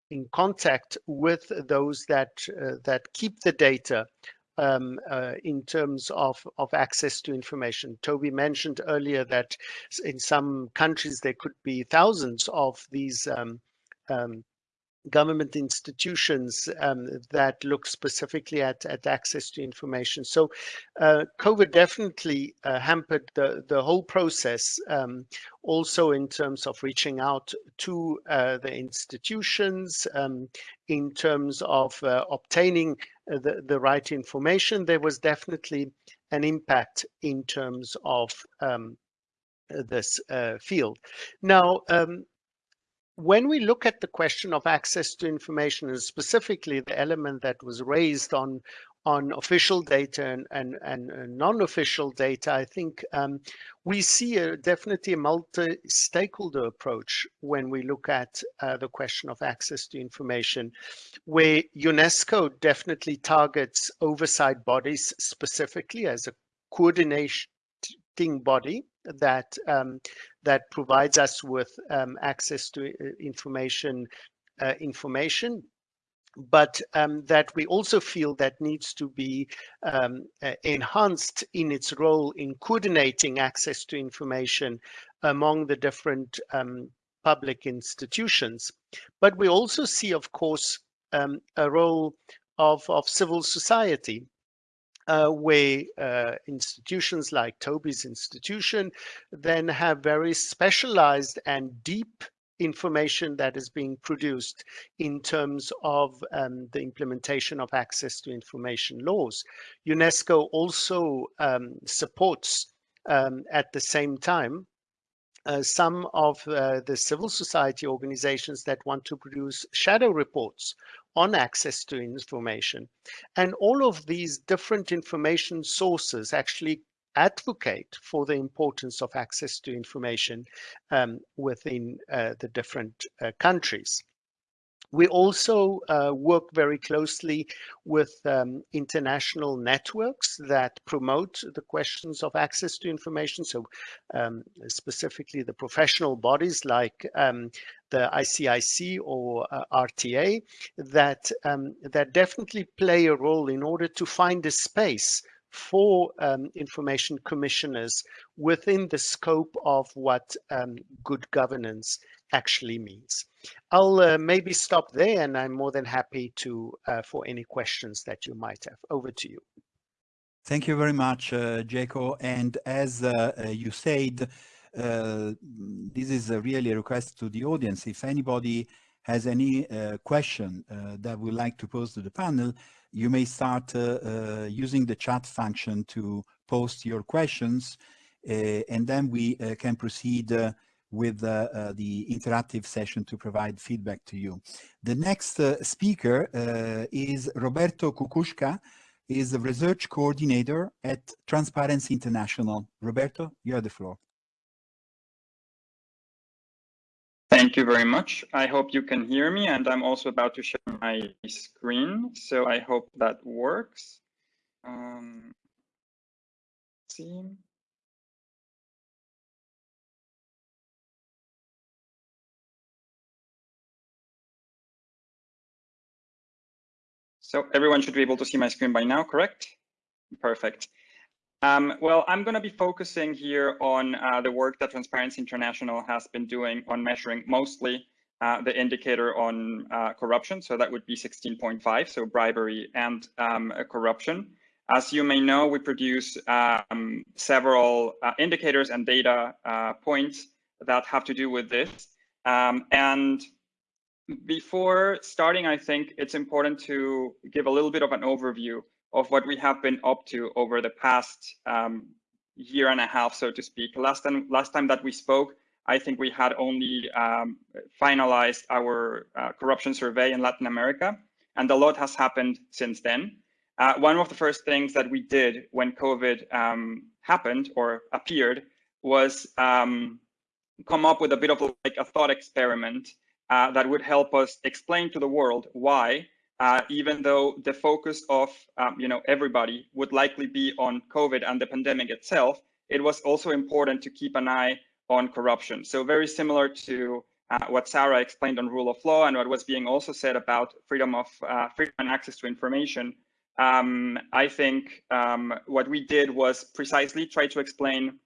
in contact with those that uh, that keep the data um, uh, in terms of, of access to information. Toby mentioned earlier that in some countries there could be thousands of these um, um, government institutions um, that look specifically at, at access to information. So uh, COVID definitely uh, hampered the, the whole process, um, also in terms of reaching out to uh, the institutions, um, in terms of uh, obtaining uh, the, the right information, there was definitely an impact in terms of um, this uh, field. Now, um, when we look at the question of access to information and specifically the element that was raised on on official data and, and, and non-official data, I think um, we see a, definitely a multi-stakeholder approach when we look at uh, the question of access to information, where UNESCO definitely targets oversight bodies specifically as a coordination body that um, that provides us with um, access to uh, information uh, information but um, that we also feel that needs to be um, uh, enhanced in its role in coordinating access to information among the different um, public institutions. But we also see, of course, um, a role of, of civil society uh, where uh, institutions like Toby's institution then have very specialized and deep information that is being produced in terms of um, the implementation of access to information laws. UNESCO also um, supports um, at the same time uh, some of uh, the civil society organizations that want to produce shadow reports on access to information. And all of these different information sources actually advocate for the importance of access to information um, within uh, the different uh, countries. We also uh, work very closely with um, international networks that promote the questions of access to information. So um, specifically the professional bodies like um, the ICIC or uh, RTA that, um, that definitely play a role in order to find a space for um, information commissioners within the scope of what um, good governance actually means. I'll uh, maybe stop there and I'm more than happy to uh, for any questions that you might have. Over to you. Thank you very much, uh, Jaco. And as uh, uh, you said, uh, this is really a request to the audience. If anybody has any question that would like to pose to the panel, you may start using the chat function to post your questions and then we can proceed with uh, uh, the interactive session to provide feedback to you. The next uh, speaker is Roberto Kukutschka, is the research coordinator at Transparency International. Roberto, you have the floor. Thank you very much. I hope you can hear me and I'm also about to share my screen. So I hope that works. Um, see. So everyone should be able to see my screen by now, correct? Perfect. Um, well, I'm going to be focusing here on uh, the work that Transparency International has been doing on measuring mostly uh, the indicator on uh, corruption. So that would be 16.5, so bribery and um, corruption. As you may know, we produce um, several uh, indicators and data uh, points that have to do with this. Um, and before starting, I think it's important to give a little bit of an overview of what we have been up to over the past um, year and a half, so to speak. Last time, last time that we spoke, I think we had only um, finalized our uh, corruption survey in Latin America, and a lot has happened since then. Uh, one of the first things that we did when COVID um, happened or appeared was um, come up with a bit of like a thought experiment uh, that would help us explain to the world why, uh, even though the focus of um, you know everybody would likely be on COVID and the pandemic itself, it was also important to keep an eye on corruption. So very similar to uh, what Sarah explained on rule of law and what was being also said about freedom of uh, freedom and access to information. Um, I think um, what we did was precisely try to explain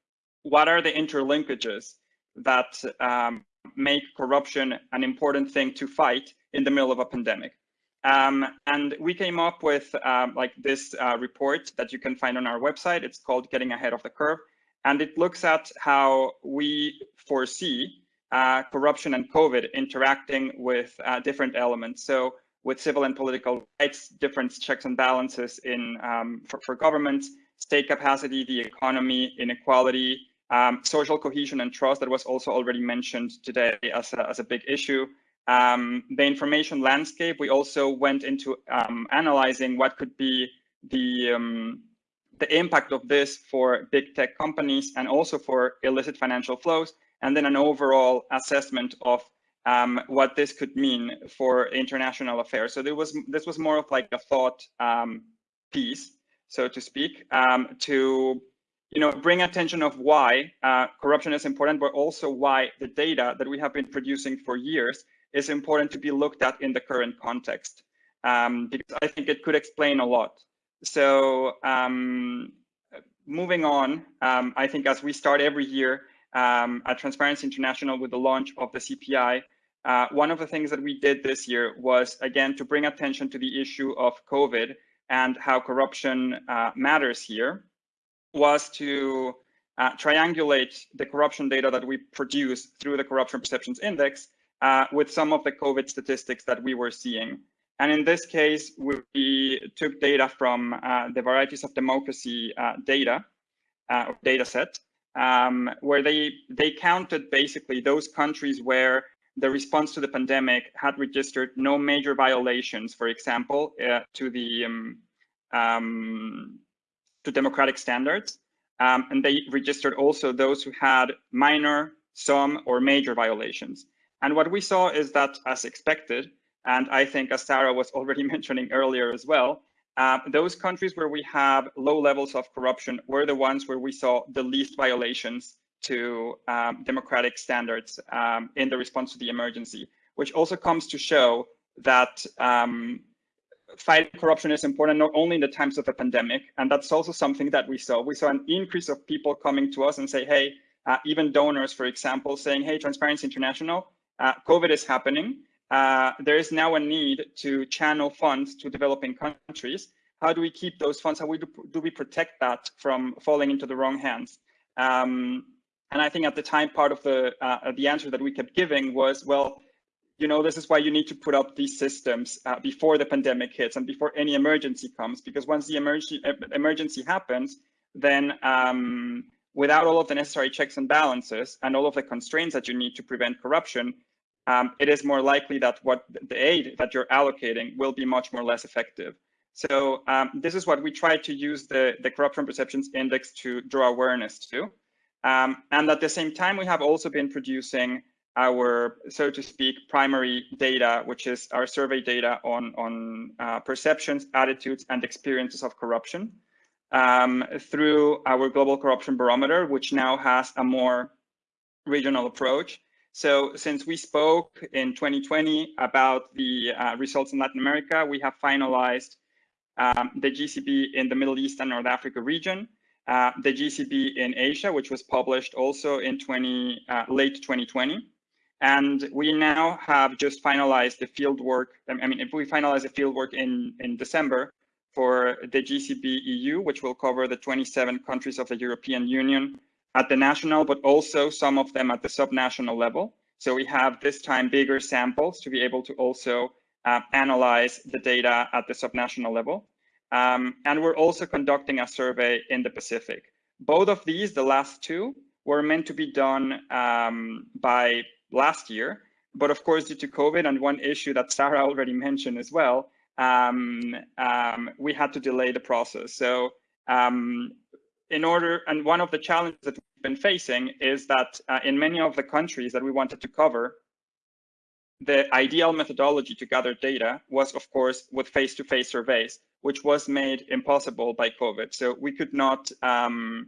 what are the interlinkages that um, make corruption an important thing to fight in the middle of a pandemic. Um, and we came up with um, like this uh, report that you can find on our website. It's called Getting Ahead of the Curve. And it looks at how we foresee uh, corruption and COVID interacting with uh, different elements. So with civil and political rights, different checks and balances in um, for, for governments, state capacity, the economy, inequality, um, social cohesion and trust that was also already mentioned today as a, as a big issue. Um, the information landscape, we also went into um, analyzing what could be the, um, the impact of this for big tech companies and also for illicit financial flows, and then an overall assessment of um, what this could mean for international affairs. So there was this was more of like a thought um, piece, so to speak, to you know, bring attention of why uh, corruption is important, but also why the data that we have been producing for years is important to be looked at in the current context, um, because I think it could explain a lot. So um, moving on, um, I think as we start every year um, at Transparency International with the launch of the CPI, uh, one of the things that we did this year was, again, to bring attention to the issue of COVID and how corruption uh, matters here was to uh, triangulate the corruption data that we produce through the Corruption Perceptions Index uh, with some of the COVID statistics that we were seeing. And in this case, we took data from uh, the varieties of democracy uh, data, uh, data set, um, where they, they counted basically those countries where the response to the pandemic had registered no major violations, for example, uh, to the um, um, to democratic standards. Um, and they registered also those who had minor, some, or major violations. And what we saw is that, as expected, and I think as Sarah was <laughs> already mentioning earlier as well, uh, those countries where we have low levels of corruption were the ones where we saw the least violations to um, democratic standards um, in the response to the emergency, which also comes to show that um, fighting corruption is important not only in the times of a pandemic, and that's also something that we saw. We saw an increase of people coming to us and say, hey, uh, even donors, for example, saying, hey, Transparency International, uh, COVID is happening. Uh, there is now a need to channel funds to developing countries. How do we keep those funds? How we do, do we protect that from falling into the wrong hands? Um, and I think at the time, part of the uh, the answer that we kept giving was, well, you know, this is why you need to put up these systems uh, before the pandemic hits and before any emergency comes, because once the emergency emergency happens, then um, without all of the necessary checks and balances and all of the constraints that you need to prevent corruption, um, it is more likely that what the aid that you're allocating will be much more less effective. So um, this is what we try to use the, the Corruption Perceptions Index to draw awareness to. Um, and at the same time, we have also been producing our, so to speak, primary data, which is our survey data on, on uh, perceptions, attitudes, and experiences of corruption um, through our Global Corruption Barometer, which now has a more regional approach. So since we spoke in 2020 about the uh, results in Latin America, we have finalized um, the GCB in the Middle East and North Africa region, uh, the GCB in Asia, which was published also in 20, uh, late 2020. And we now have just finalized the field work. I mean, if we finalize the field work in, in December for the GCB EU, which will cover the 27 countries of the European Union at the national, but also some of them at the subnational level. So we have this time bigger samples to be able to also uh, analyze the data at the subnational level. Um, and we're also conducting a survey in the Pacific. Both of these, the last two, were meant to be done um, by last year. But of course, due to COVID and one issue that Sarah already mentioned as well, um, um, we had to delay the process. So um, in order, and one of the challenges that we've been facing is that uh, in many of the countries that we wanted to cover, the ideal methodology to gather data was, of course, with face-to-face -face surveys, which was made impossible by COVID. So we could not um,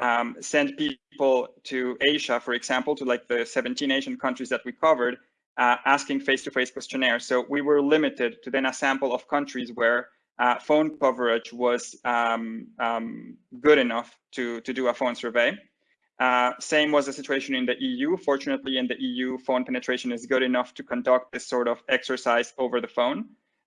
um, send people to Asia, for example, to like the 17 Asian countries that we covered, uh, asking face-to-face -face questionnaires. So we were limited to then a sample of countries where uh, phone coverage was um, um, good enough to, to do a phone survey. Uh, same was the situation in the EU. Fortunately, in the EU, phone penetration is good enough to conduct this sort of exercise over the phone.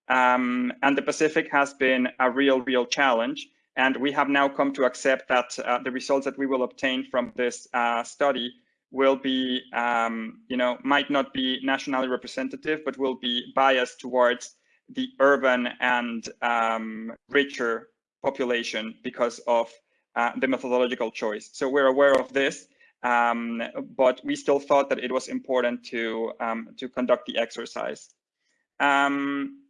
Um, and the Pacific has been a real, real challenge. And we have now come to accept that uh, the results that we will obtain from this uh, study will be, um, you know, might not be nationally representative, but will be biased towards the urban and um, richer population because of uh, the methodological choice. So we're aware of this, um, but we still thought that it was important to, um, to conduct the exercise. Um,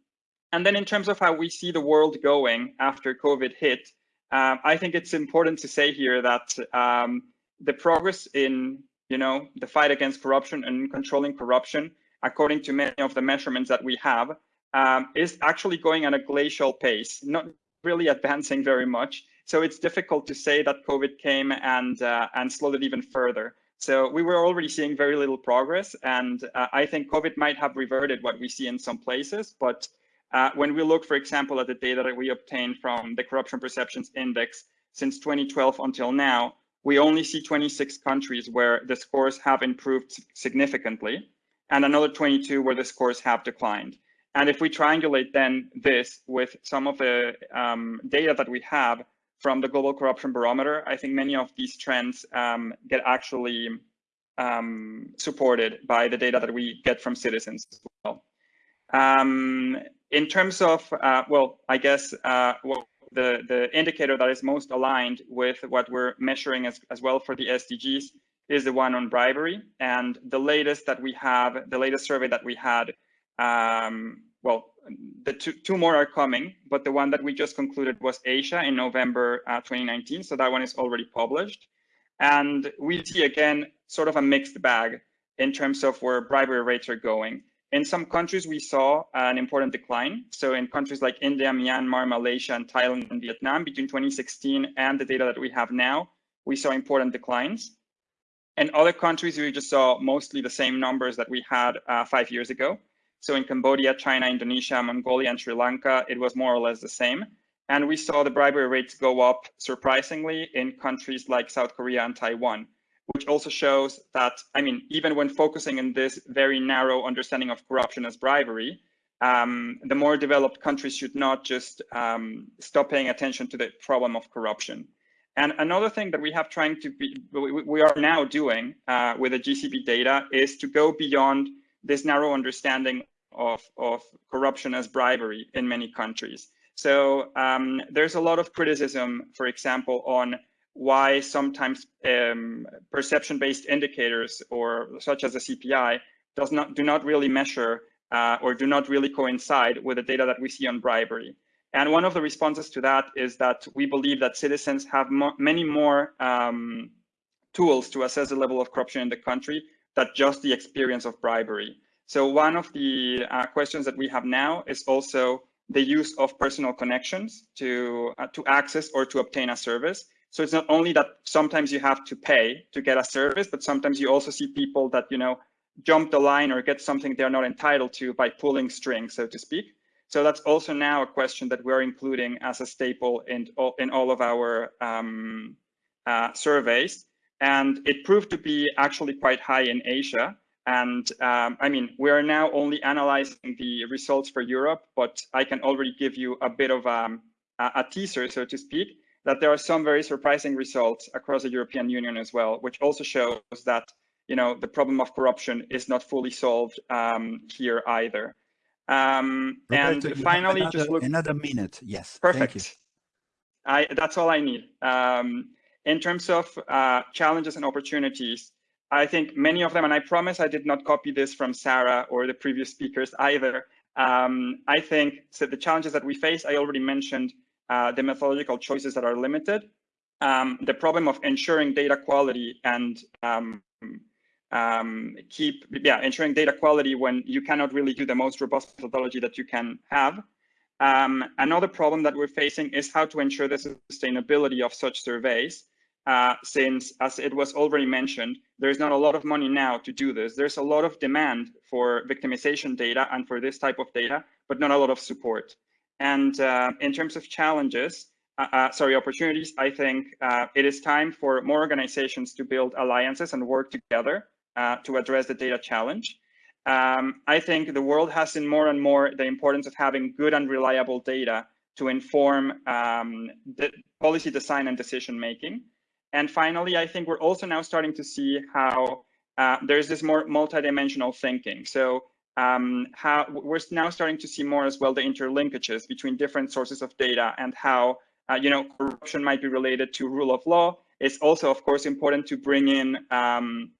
and then in terms of how we see the world going after COVID hit, um, I think it's important to say here that um, the progress in you know the fight against corruption and controlling corruption, according to many of the measurements that we have, um, is actually going at a glacial pace, not really advancing very much. So it's difficult to say that COVID came and uh, and slowed it even further. So we were already seeing very little progress, and uh, I think COVID might have reverted what we see in some places, but uh, when we look, for example, at the data that we obtained from the Corruption Perceptions Index since 2012 until now, we only see 26 countries where the scores have improved significantly, and another 22 where the scores have declined. And if we triangulate then this with some of the um, data that we have from the Global Corruption Barometer, I think many of these trends um, get actually um, supported by the data that we get from citizens as well. Um, in terms of, uh, well, I guess uh, well, the, the indicator that is most aligned with what we're measuring as, as well for the SDGs is the one on bribery. And the latest that we have, the latest survey that we had, um, well, the two, two more are coming, but the one that we just concluded was Asia in November uh, 2019. So that one is already published. And we see again, sort of a mixed bag in terms of where bribery rates are going. In some countries, we saw an important decline. So in countries like India, Myanmar, Malaysia, and Thailand and Vietnam, between 2016 and the data that we have now, we saw important declines. In other countries, we just saw mostly the same numbers that we had uh, five years ago. So in Cambodia, China, Indonesia, Mongolia, and Sri Lanka, it was more or less the same. And we saw the bribery rates go up surprisingly in countries like South Korea and Taiwan which also shows that, I mean, even when focusing in this very narrow understanding of corruption as bribery, um, the more developed countries should not just um, stop paying attention to the problem of corruption. And another thing that we have trying to be, we are now doing uh, with the GCB data is to go beyond this narrow understanding of, of corruption as bribery in many countries. So um, there's a lot of criticism, for example, on why sometimes um, perception-based indicators or such as the CPI does not do not really measure uh, or do not really coincide with the data that we see on bribery. And one of the responses to that is that we believe that citizens have mo many more um, tools to assess the level of corruption in the country than just the experience of bribery. So one of the uh, questions that we have now is also the use of personal connections to uh, to access or to obtain a service. So it's not only that sometimes you have to pay to get a service, but sometimes you also see people that you know jump the line or get something they're not entitled to by pulling strings, so to speak. So that's also now a question that we're including as a staple in all, in all of our um, uh, surveys. And it proved to be actually quite high in Asia. And um, I mean, we are now only analyzing the results for Europe, but I can already give you a bit of um, a, a teaser, so to speak, that there are some very surprising results across the European Union as well, which also shows that you know the problem of corruption is not fully solved um, here either. Um, Roberto, and finally, another, just look another minute. Yes. perfect. I that's all I need. Um, in terms of uh, challenges and opportunities, I think many of them, and I promise I did not copy this from Sarah or the previous speakers either. Um, I think so the challenges that we face, I already mentioned uh, the methodological choices that are limited, um, the problem of ensuring data quality and um, um, keep, yeah, ensuring data quality when you cannot really do the most robust methodology that you can have. Um, another problem that we're facing is how to ensure the sustainability of such surveys, uh, since, as it was already mentioned, there's not a lot of money now to do this. There's a lot of demand for victimization data and for this type of data, but not a lot of support. And uh, in terms of challenges, uh, uh sorry, opportunities, I think uh, it is time for more organizations to build alliances and work together uh, to address the data challenge. Um, I think the world has seen more and more the importance of having good and reliable data to inform um, the policy design and decision making. And finally, I think we're also now starting to see how uh, there's this more multidimensional thinking. So um, how we're now starting to see more as well the interlinkages between different sources of data and how uh, you know corruption might be related to rule of law. It's also, of course, important to bring in um,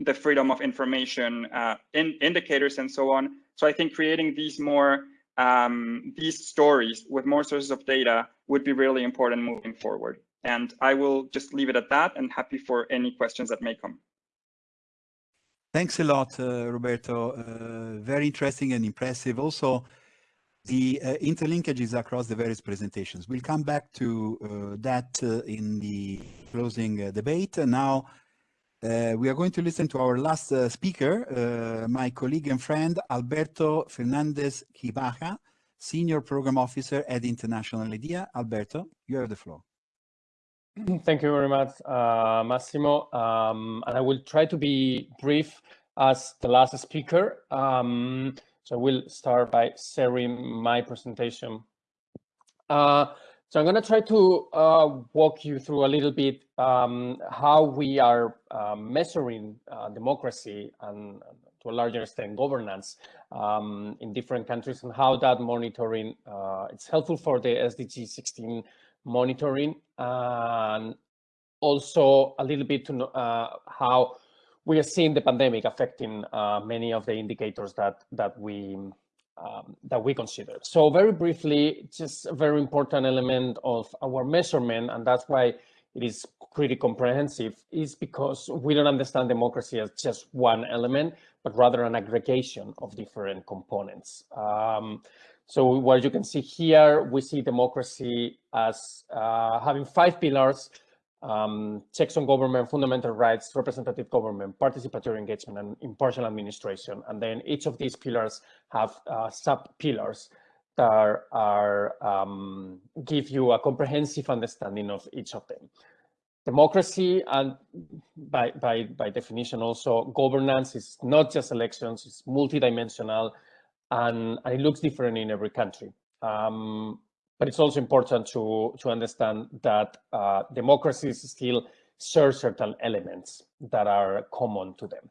the freedom of information uh, in indicators and so on. So I think creating these more um, these stories with more sources of data would be really important moving forward. And I will just leave it at that and happy for any questions that may come. Thanks a lot, uh, Roberto. Uh, very interesting and impressive. Also, the uh, interlinkages across the various presentations. We'll come back to uh, that uh, in the closing uh, debate. Now, we are going to listen to our last speaker, my colleague and friend, Alberto Fernandez Gibaja, Senior Program Officer at International IDEA. Alberto, you have the floor. <clears throat> Thank you very much, uh, Massimo. Um, and I will try to be brief as the last speaker. Um, so we'll start by sharing my presentation. Uh, so I'm going to try to uh, walk you through a little bit um, how we are uh, measuring uh, democracy and to a larger extent governance um, in different countries and how that monitoring uh, it's helpful for the SDG 16 monitoring and also a little bit to uh, how we are seeing the pandemic affecting uh, many of the indicators that that we um, that we consider. So very briefly, just a very important element of our measurement, and that's why it is pretty comprehensive, is because we don't understand democracy as just one element, but rather an aggregation of different components. Um, so what you can see here, we see democracy as uh, having five pillars, um, checks on government, fundamental rights, representative government, participatory engagement, and impartial administration. And then each of these pillars have uh, sub-pillars that are, um, give you a comprehensive understanding of each of them. Democracy and by, by, by definition also governance is not just elections, it's multidimensional and, and it looks different in every country. Um, but it's also important to, to understand that uh, democracies still share certain elements that are common to them.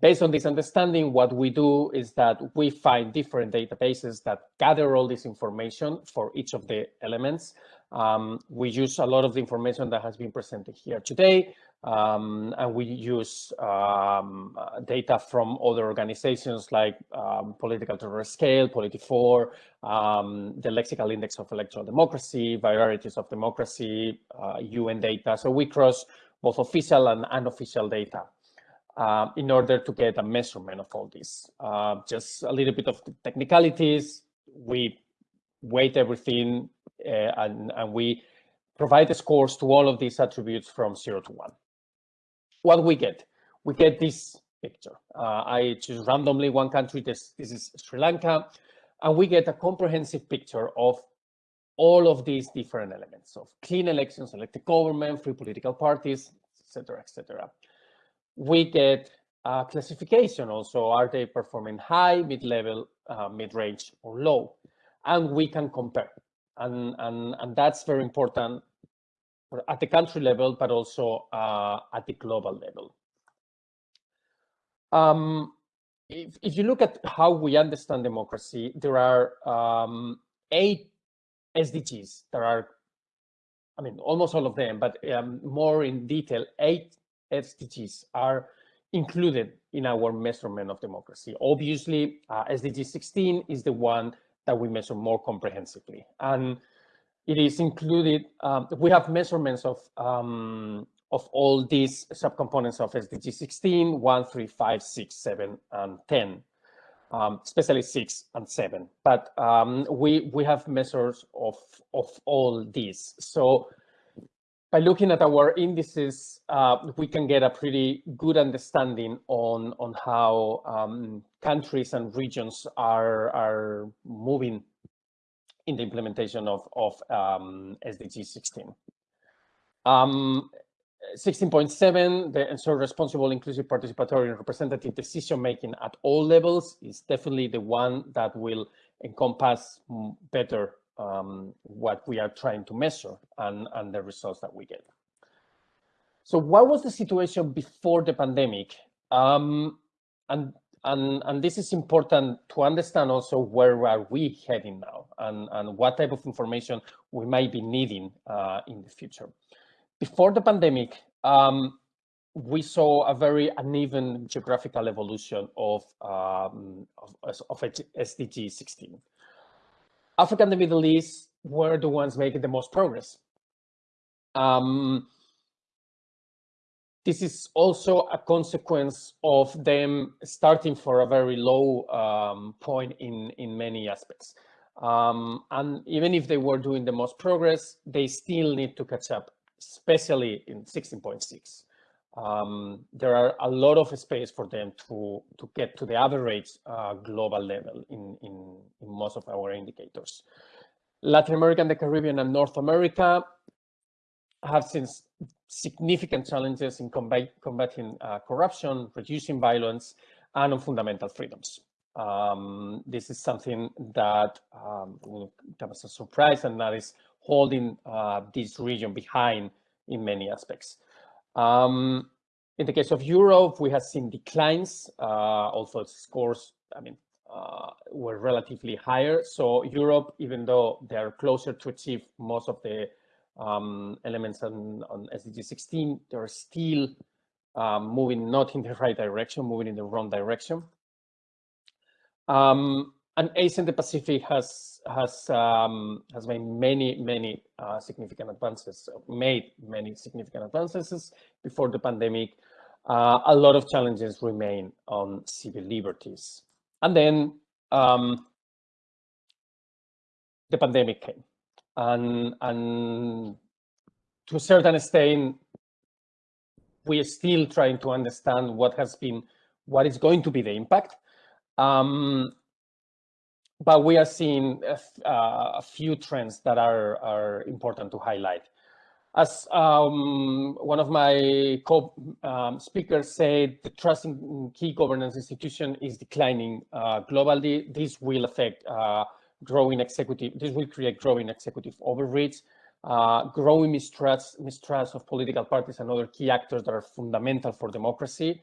Based on this understanding, what we do is that we find different databases that gather all this information for each of the elements. Um, we use a lot of the information that has been presented here today, um, and we use um, data from other organizations like um, Political Terror Scale, Polity4, um, the Lexical Index of Electoral Democracy, Varieties of Democracy, uh, UN data. So we cross both official and unofficial data. Uh, in order to get a measurement of all this. Uh, just a little bit of technicalities. We weight everything uh, and, and we provide the scores to all of these attributes from zero to one. What we get? We get this picture. Uh, I choose randomly one country, this, this is Sri Lanka, and we get a comprehensive picture of all of these different elements of clean elections, elected government, free political parties, etc., etc. We get a classification also. Are they performing high, mid-level, uh, mid-range, or low? And we can compare and, and, and that's very important at the country level, but also uh, at the global level. Um, if, if you look at how we understand democracy, there are um, eight SDGs. There are, I mean, almost all of them, but um, more in detail, eight SDGs are included in our measurement of democracy. Obviously, uh, SDG 16 is the one that we measure more comprehensively. And it is included, um, we have measurements of, um, of all these subcomponents of SDG 16, 1, 3, 5, 6, 7, and 10, um, especially 6 and 7. But um, we, we have measures of, of all these. So by looking at our indices, uh, we can get a pretty good understanding on, on how um, countries and regions are, are moving in the implementation of, of um, SDG 16. Um, 16.7, the ensure responsible, inclusive, participatory, and representative decision-making at all levels is definitely the one that will encompass better um, what we are trying to measure and, and the results that we get. So what was the situation before the pandemic? Um, and, and, and this is important to understand also where are we heading now and, and what type of information we might be needing uh, in the future. Before the pandemic, um, we saw a very uneven geographical evolution of, um, of, of SDG 16. Africa and the Middle East were the ones making the most progress. Um, this is also a consequence of them starting for a very low um, point in, in many aspects. Um, and even if they were doing the most progress, they still need to catch up, especially in 16.6. Um, there are a lot of space for them to, to get to the average uh, global level in, in, in most of our indicators. Latin America and the Caribbean and North America have seen significant challenges in combat, combating uh, corruption, reducing violence, and on fundamental freedoms. Um, this is something that um, as a surprise and that is holding uh, this region behind in many aspects. Um, in the case of Europe, we have seen declines, uh, also scores, I mean, uh, were relatively higher. So Europe, even though they are closer to achieve most of the um, elements on, on SDG 16, they're still um, moving not in the <laughs> right direction, moving in the wrong direction. Um, and Asia and the Pacific has has um, has made many many uh, significant advances, made many significant advances before the pandemic. Uh, a lot of challenges remain on civil liberties, and then um, the pandemic came, and and to a certain extent, we are still trying to understand what has been, what is going to be the impact. Um, but we are seeing a, uh, a, few trends that are, are important to highlight. As um, one of my co-speakers um, said, the trust in key governance institution is declining uh, globally. This will affect uh, growing executive, this will create growing executive overreach, uh, growing mistrust, mistrust of political parties and other key actors that are fundamental for democracy,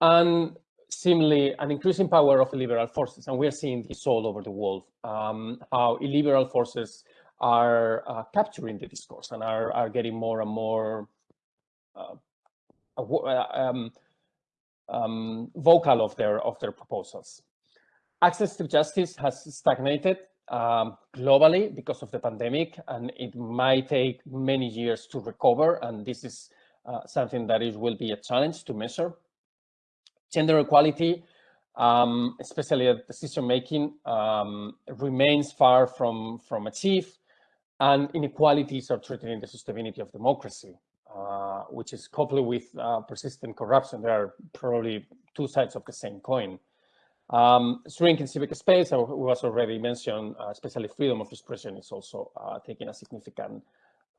and similarly, an increasing power of illiberal forces. And we're seeing this all over the world, um, how illiberal forces are uh, capturing the discourse and are, are getting more and more uh, uh um, um, vocal of their of their proposals. Access to justice has stagnated um, globally because of the pandemic, and it might take many years to recover. And this is uh, something that is will be a challenge to measure. Gender equality, um, especially at decision making, um, remains far from from achieved, and inequalities are threatening the sustainability of democracy. Uh, which is coupled with uh, persistent corruption. There are probably two sides of the same coin. Um, shrinking civic space, as was already mentioned, uh, especially freedom of expression is also uh, taking a significant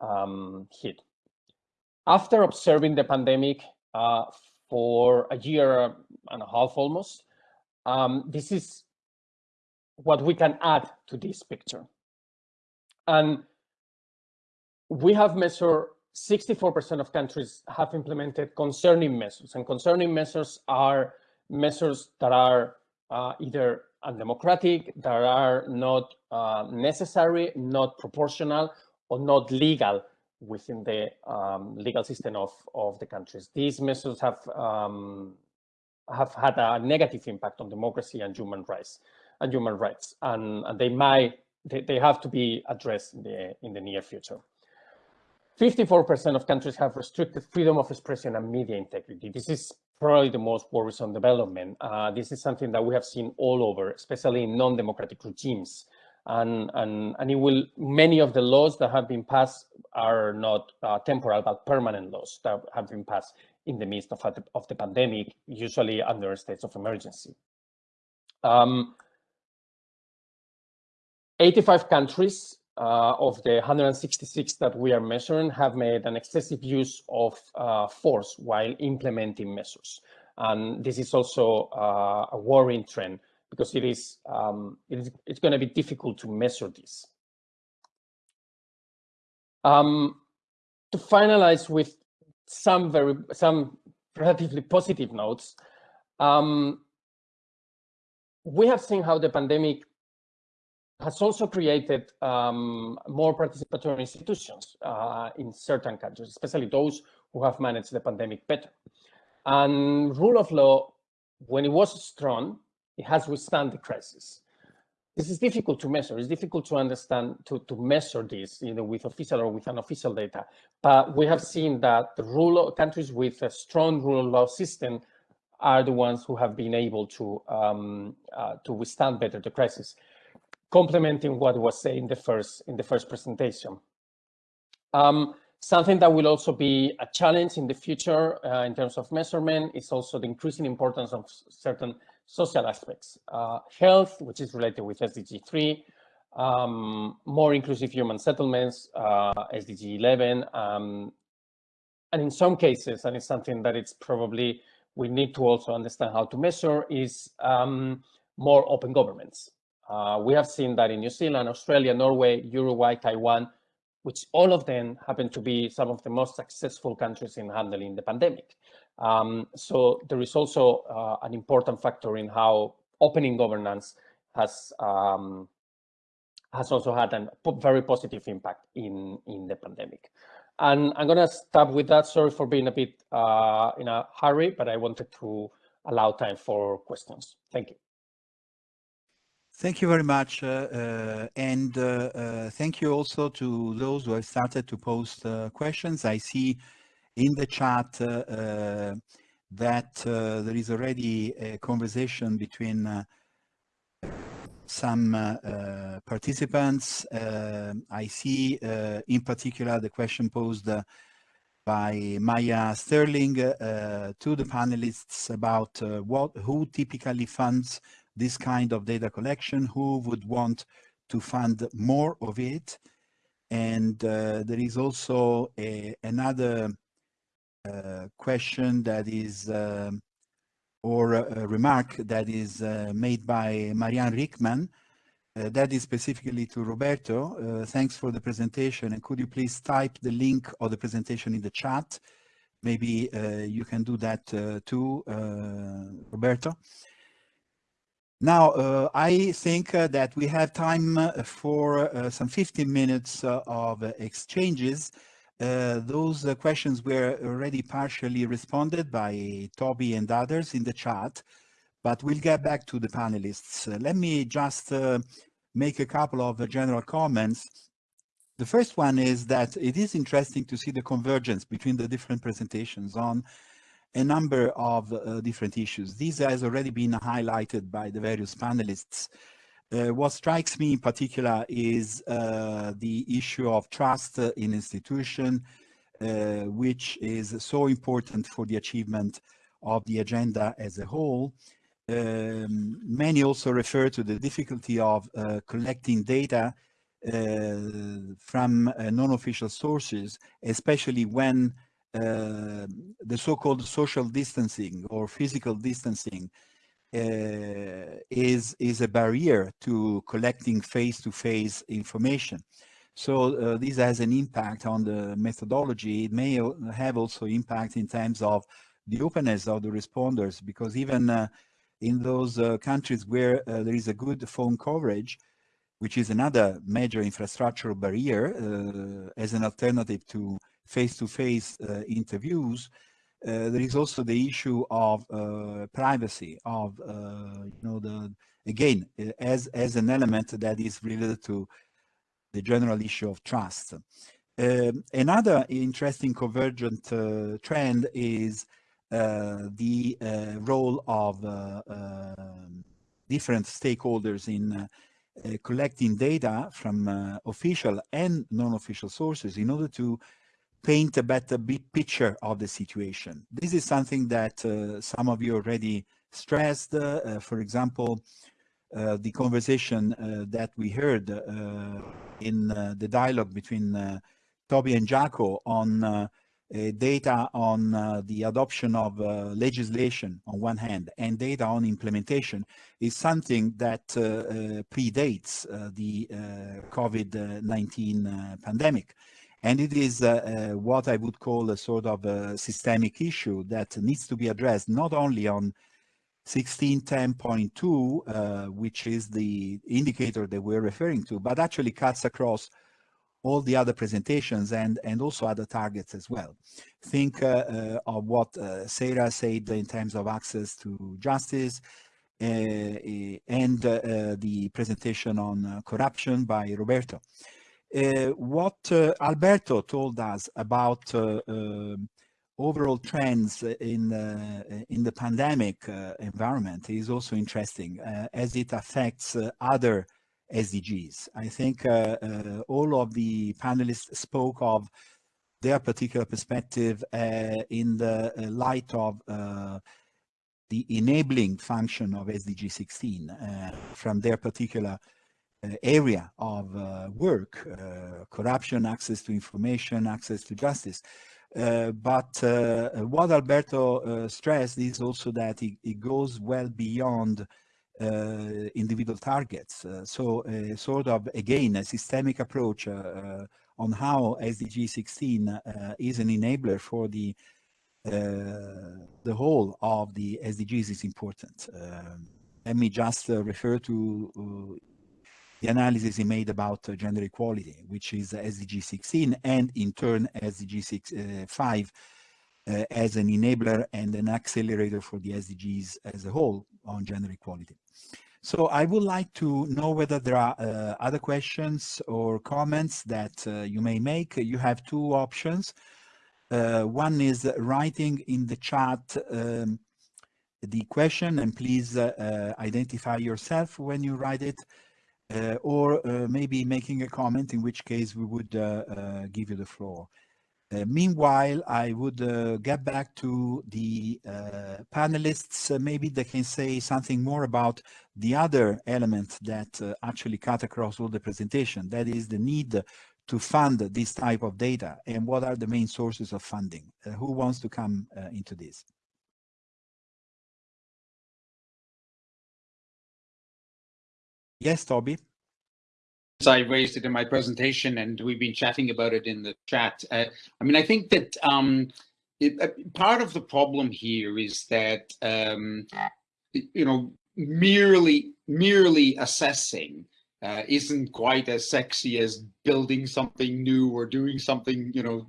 um, hit. After observing the pandemic uh, for a year and a half almost, um, this is what we can add to this picture. And we have measured 64% of countries have implemented concerning measures, and concerning measures are measures that are uh, either undemocratic, that are not uh, necessary, not proportional, or not legal within the um, legal system of, of the countries. These measures have um, have had a negative impact on democracy and human rights and human rights, and, and they might they, they have to be addressed in the in the near future. 54% of countries have restricted freedom of expression and media integrity. This is probably the most worrisome development. Uh, this is something that we have seen all over, especially in non-democratic regimes. And, and, and it will, many of the laws that have been passed are not uh, temporal, but permanent laws that have been passed in the midst of, of the pandemic, usually under states of emergency. Um, 85 countries uh, of the 166 that we are measuring have made an excessive use of uh, force while implementing measures. And this is also uh, a worrying trend because it is, um, it is it's going to be difficult to measure this. Um, to finalize with some very some relatively positive notes, um, we have seen how the pandemic has also created um, more participatory institutions uh, in certain countries, especially those who have managed the pandemic better. And rule of law, when it was strong, it has withstand the crisis. This is difficult to measure. It's difficult to understand, to, to measure this, you know, with official or with unofficial data. But we have seen that the rule of, countries with a strong rule of law system are the ones who have been able to um, uh, to withstand better the crisis complementing what was said in the first in the first presentation. Um, something that will also be a challenge in the future uh, in terms of measurement is also the increasing importance of certain social aspects. Uh, health, which is related with SDG 3, um, more inclusive human settlements, uh, SDG 11, um, and in some cases, and it's something that it's probably we need to also understand how to measure, is um, more open governments. Uh, we have seen that in New Zealand, Australia, Norway, Uruguay, Taiwan, which all of them happen to be some of the most successful countries in handling the pandemic. Um, so there is also uh, an important factor in how opening governance has um, has also had a very positive impact in in the pandemic. And I'm going to stop with that. Sorry for being a bit uh, in a hurry, but I wanted to allow time for questions. Thank you. Thank you very much. Uh, uh, and uh, thank you also to those who have started to post questions. I see in the chat that there is already a conversation between some uh, participants. Uh, I see uh, in particular the question posed by Maya Sterling to the panelists about what who typically funds this kind of data collection, who would want to fund more of it. And uh, there is also a, another uh, question that is, uh, or a, remark that is uh, made by Marianne Rickman, uh, that is specifically to Roberto. Uh, thanks for the presentation. And could you please type the link of the presentation in the chat? Maybe you can do that too, Roberto. Now, uh, I think uh, that we have time uh, for uh, some 15 minutes uh, of exchanges. Uh, those questions were already partially responded by Toby and others in the chat, but we'll get back to the panelists. let me just make a couple of general comments. The first one is that it is interesting to see the convergence between the different presentations on a number of uh, different issues. These has already been highlighted by the various panelists. Uh, what strikes me in particular is uh, the issue of trust in institution, uh, which is so important for the achievement of the agenda as a whole. Um, many also refer to the difficulty of uh, collecting data uh, from non-official sources, especially when uh, the so-called social distancing or physical distancing uh, is is a barrier to collecting face-to-face -face information. So uh, this has an impact on the methodology. It may have also impact in terms of the openness of the responders, because even uh, in those uh, countries where uh, there is a good phone coverage, which is another major infrastructural barrier as an alternative to face-to-face -face, uh, interviews, uh, there is also the issue of uh, privacy, of, you know, the, again, as, as an element that is related to the general issue of trust. Um, another interesting convergent uh, trend is uh, the uh, role of um, different stakeholders in collecting data from official and non-official sources in order to paint a better picture of the situation. This is something that uh, some of you already stressed. Uh, for example, uh, the conversation uh, that we heard uh, in uh, the dialogue between Toby and Jaco on data on the adoption of legislation on one hand and data on implementation is something that predates the COVID-19 pandemic. And it is uh, uh, what I would call a sort of a systemic issue that needs to be addressed not only on 1610.2, uh, which is the indicator that we're referring to, but actually cuts across all the other presentations and, and also other targets as well. Think uh, uh, of what uh, Sarah said in terms of access to justice and the presentation on corruption by Roberto. Uh, what uh, Alberto told us about uh, um, overall trends in in the pandemic environment is also interesting as it affects other SDGs. I think all of the panelists spoke of their particular perspective uh, in the uh, light of uh, the enabling function of SDG 16 from their particular uh, area of uh, work, uh, corruption, access to information, access to justice. but what Alberto stressed is also that it, it goes well beyond uh, individual targets. Uh, so uh, sort of, again, a systemic approach on how SDG 16 is an enabler for the the whole of the SDGs is important. Um, let me just refer to the analysis he made about uh, gender equality, which is SDG 16 and in turn SDG 6, uh, 5 uh, as an enabler and an accelerator for the SDGs as a whole on gender equality. So I would like to know whether there are uh, other questions or comments that uh, you may make. You have two options. Uh, one is writing in the chat um, the question and please identify yourself when you write it uh, or uh, maybe making a comment, in which case we would uh, give you the floor. meanwhile, I would get back to the panelists. maybe they can say something more about the other element that actually cut across all the presentation. That is the need to fund this type of data and what are the main sources of funding? Uh, who wants to come uh, into this? Yes, Toby. I raised it in my presentation and we've been chatting about it in the chat. Uh, I mean, I think that um, it, uh, part of the problem here is that, um, you know, merely merely assessing uh, isn't quite as sexy as building something new or doing something, you know,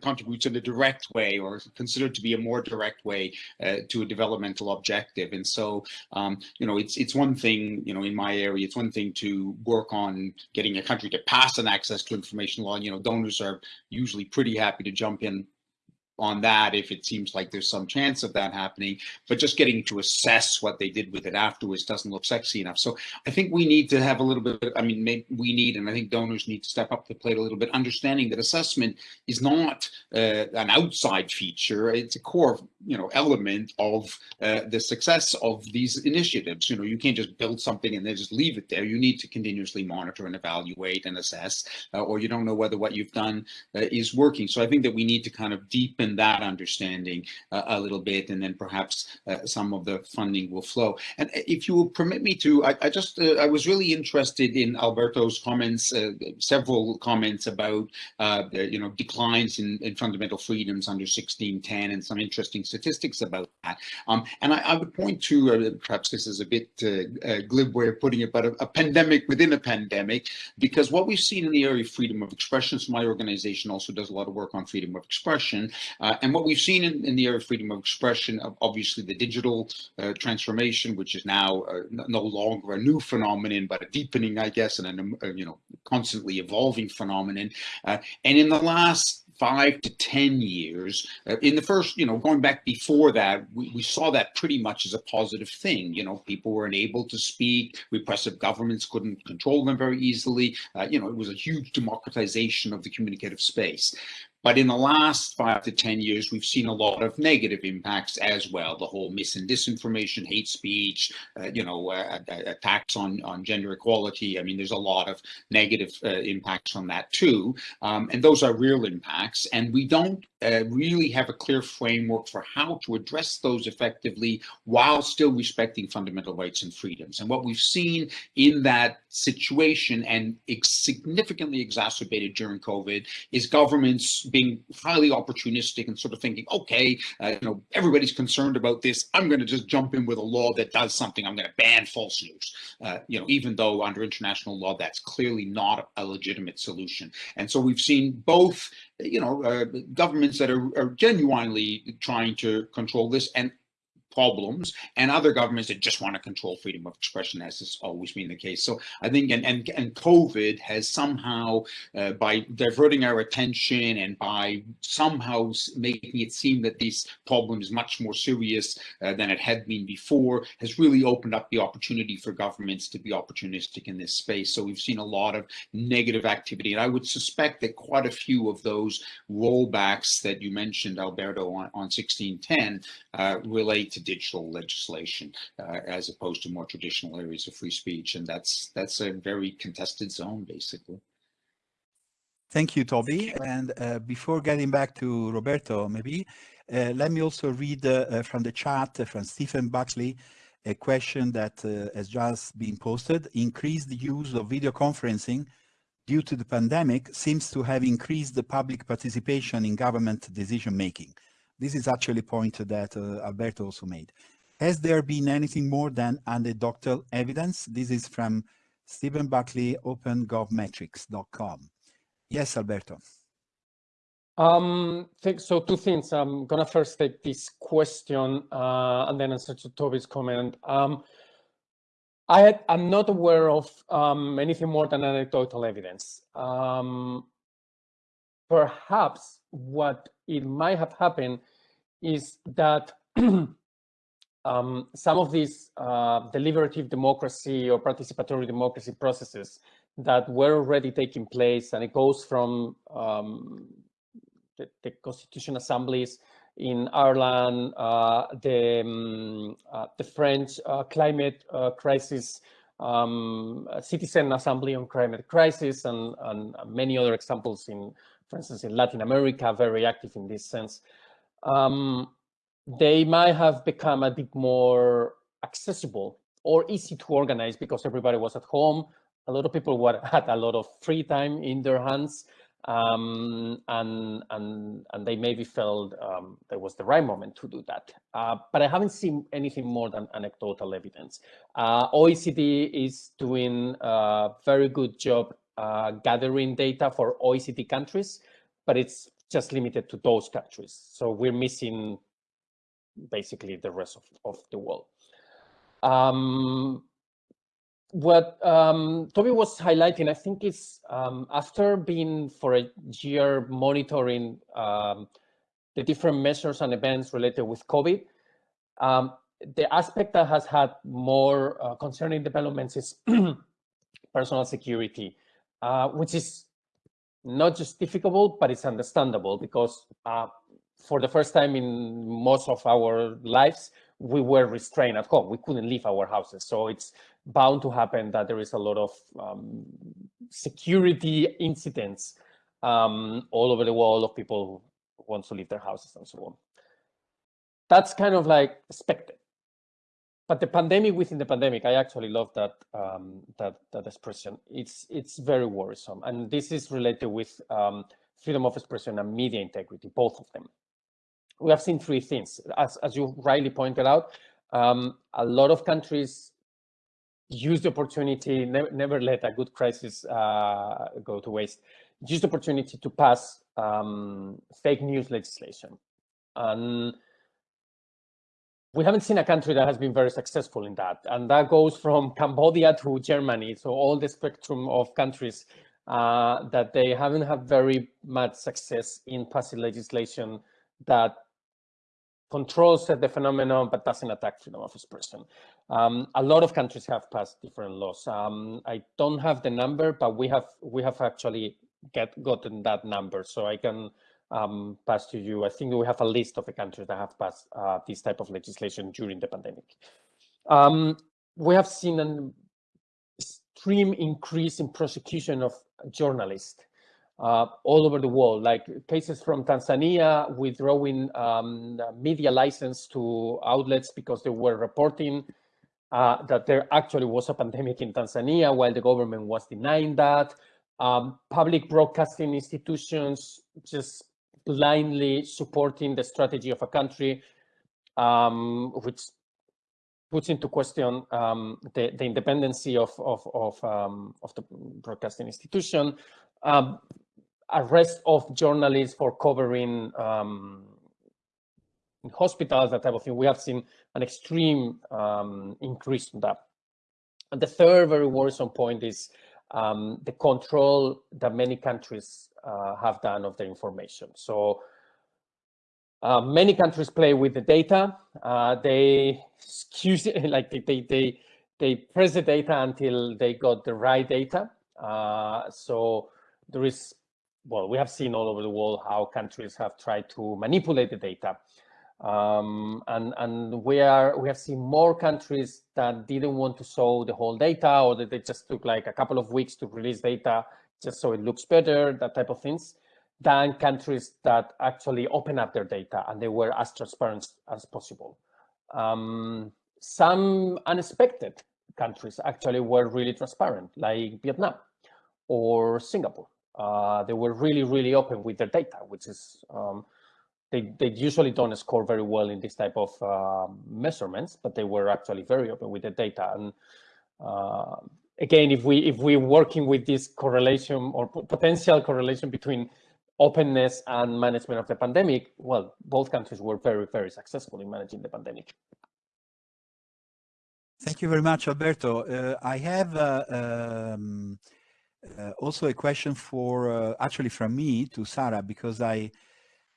contributes in a direct way or considered to be a more direct way uh, to a developmental objective. And so, um, you know, it's it's one thing, you know, in my area, it's one thing to work on getting a country to pass an access to information law. You know, donors are usually pretty happy to jump in on that if it seems like there's some chance of that happening but just getting to assess what they did with it afterwards doesn't look sexy enough. So i think we need to have a little bit i mean we need and i think donors need to step up the plate a little bit understanding that assessment is not uh, an outside feature. It's a core you know element of uh, the success of these initiatives. You know you can't just build something and then just leave it there. You need to continuously monitor and evaluate and assess uh, or you don't know whether what you've done uh, is working. So i think that we need to kind of deepen deepen that understanding uh, a little bit, and then perhaps uh, some of the funding will flow. And uh, if you will permit me to, I, I just, uh, I was really interested in Alberto's comments, uh, several comments about, uh, you know, declines in, in, fundamental freedoms under 1610 and some interesting statistics about that. Um, and I, I, would point to, perhaps this is a bit glib way of putting it, but a, a pandemic within a pandemic, because what we've seen in the area of freedom of expression, so my organization also does a lot of work on freedom of expression, uh, and what we've seen in, in, the area of freedom of expression, obviously the digital uh, transformation, which is now uh, no longer a new phenomenon, but a deepening, I guess, and a, you know constantly evolving phenomenon. Uh, and in the last five to 10 years. Uh, in the first, you know, going back before that, we, we saw that pretty much as a positive thing. You know, people were unable to speak, repressive governments couldn't control them very easily. Uh, you know, it was a huge democratization of the communicative space. But in the last five to 10 years, we've seen a lot of negative impacts as well. The whole mis and disinformation, hate speech, uh, you know, uh, attacks on, on gender equality. I mean, there's a lot of negative uh, impacts from that too. Um, and those are real impacts. And we don't uh, really have a clear framework for how to address those effectively while still respecting fundamental rights and freedoms. And what we've seen in that situation and significantly exacerbated during COVID is governments being highly opportunistic and sort of thinking, okay, uh, you know, everybody's concerned about this. I'm going to just jump in with a law that does something. I'm going to ban false news. Uh, you know, even though under international law, that's clearly not a legitimate solution. And so we've seen both, you know, uh, governments that are, are genuinely trying to control this and problems and other governments that just want to control freedom of expression as has always been the case. So i think and and, and covid has somehow uh, by diverting our attention and by somehow making it seem that this problem is much more serious uh, than it had been before has really opened up the opportunity for governments to be opportunistic in this space. So we've seen a lot of negative activity and i would suspect that quite a few of those rollbacks that you mentioned alberto on, on 1610 uh, relate to digital legislation uh, as opposed to more traditional areas of free speech. And that's that's a very contested zone, basically. Thank you, Toby. And uh, before getting back to Roberto, maybe, uh, let me also read uh, from the chat uh, from Stephen Buckley, a question that uh, has just been posted. Increased use of video conferencing due to the pandemic seems to have increased the public participation in government decision making. This is actually a point that uh, Alberto also made. Has there been anything more than anecdotal evidence? This is from Stephen Buckley, opengovmetrics.com. Yes, Alberto. Um, so two things. I'm gonna first take this question uh, and then answer to Toby's comment. Um, I am not aware of um, anything more than anecdotal evidence. Um, perhaps what it might have happened is that <clears throat> um, some of these uh, deliberative democracy or participatory democracy processes that were already taking place, and it goes from um, the, the, constitution assemblies in Ireland, uh, the, um, uh, the French uh, climate uh, crisis um, citizen assembly on climate crisis and, and, many other examples in, for instance, in Latin America, very active in this sense. Um, they might have become a bit more accessible or easy to organize because everybody was at home. A lot of people were, <laughs> had a lot of free time in their hands. um, and and and they maybe felt um, it was the right moment to do that. Uh, but I haven't seen anything more than anecdotal evidence. Uh, OECD is doing a very good job uh, gathering data for OECD countries, but it's just limited to those countries. So we're missing basically the rest of, of the world. Um, what um, Toby was highlighting, I think is um, after being for a year monitoring um, the different measures and events related with COVID, um, the aspect that has had more uh, concerning developments is <clears throat> personal security, uh, which is not justificable, but it's understandable because uh, for the first time in most of our lives, we were restrained at home. We couldn't leave our houses. So it's bound to happen that there is a lot of um, security incidents um, all over the world of people who want to leave their houses and so on. That's kind of like expected. But the pandemic within the pandemic, I actually love that um, that that expression. It's it's very worrisome, and this is related with um, freedom of expression and media integrity, both of them we have seen three things. As, as you rightly pointed out, um, a lot of countries use the opportunity, never, never let a good crisis uh, go to waste, use the opportunity to pass um, fake news legislation. And we haven't seen a country that has been very successful in that. And that goes from Cambodia to Germany. So all the spectrum of countries uh, that they haven't had very much success in passing legislation that controls the phenomenon but doesn't attack freedom of expression. Um, a lot of countries have passed different laws. Um, I don't have the number, but we have we have actually get gotten that number, so I can um, to you. I think we have a list of the countries that have passed uh, this type of legislation during the pandemic. Um, we have seen an extreme increase in prosecution of journalists uh, all over the world, like cases from Tanzania withdrawing um, media license to outlets because they were reporting uh, that there actually was a pandemic in Tanzania while the government was denying that. Um, public broadcasting institutions just blindly supporting the strategy of a country, um, which puts into question um, the, the independency of, of, of, um, of the broadcasting institution. Um, arrest of journalists for covering um, hospitals, that type of thing. We have seen an extreme um, increase in that. And the third very worrisome point is the control that many countries have done of their information. So uh, many countries play with the data. Uh, they <laughs> like they, they, they, press the data until they got the right data. Uh, so there is well, we have seen all over the world how countries have tried to manipulate the data. Um, and and we are we have seen more countries that didn't want to show the whole data or that they just took like a couple of weeks to release data just so it looks better, that type of things, than countries that actually open up their data and they were as transparent as possible. Um, some unexpected countries actually were really transparent, like Vietnam or Singapore uh, they were really, really open with their data, which is, um, they, they usually don't score very well in this type of uh, measurements, but they were actually very open with the data. And uh, again, if we if we're working with this correlation or potential correlation between openness and management of the pandemic, well, both countries were very, very successful in managing the pandemic. Thank you very much, Alberto. Uh, I have uh, um, uh, also a question for uh, actually from me to Sarah because I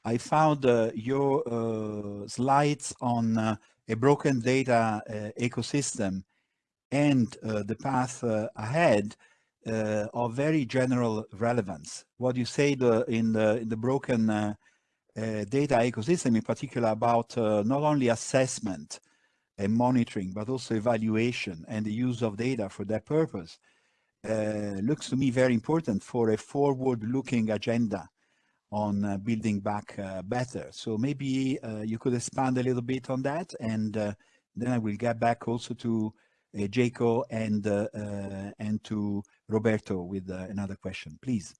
I found uh, your uh, slides on a broken data ecosystem and the path ahead of very general relevance. What you said in the in the broken data ecosystem, in particular, about not only assessment and monitoring, but also evaluation and the use of data for that purpose uh, looks to me very important for a forward-looking agenda on uh, building back uh, better. So maybe uh, you could expand a little bit on that, and uh, then I will get back also to uh, Uh, Jaco and uh, uh, and to Roberto with another question, please.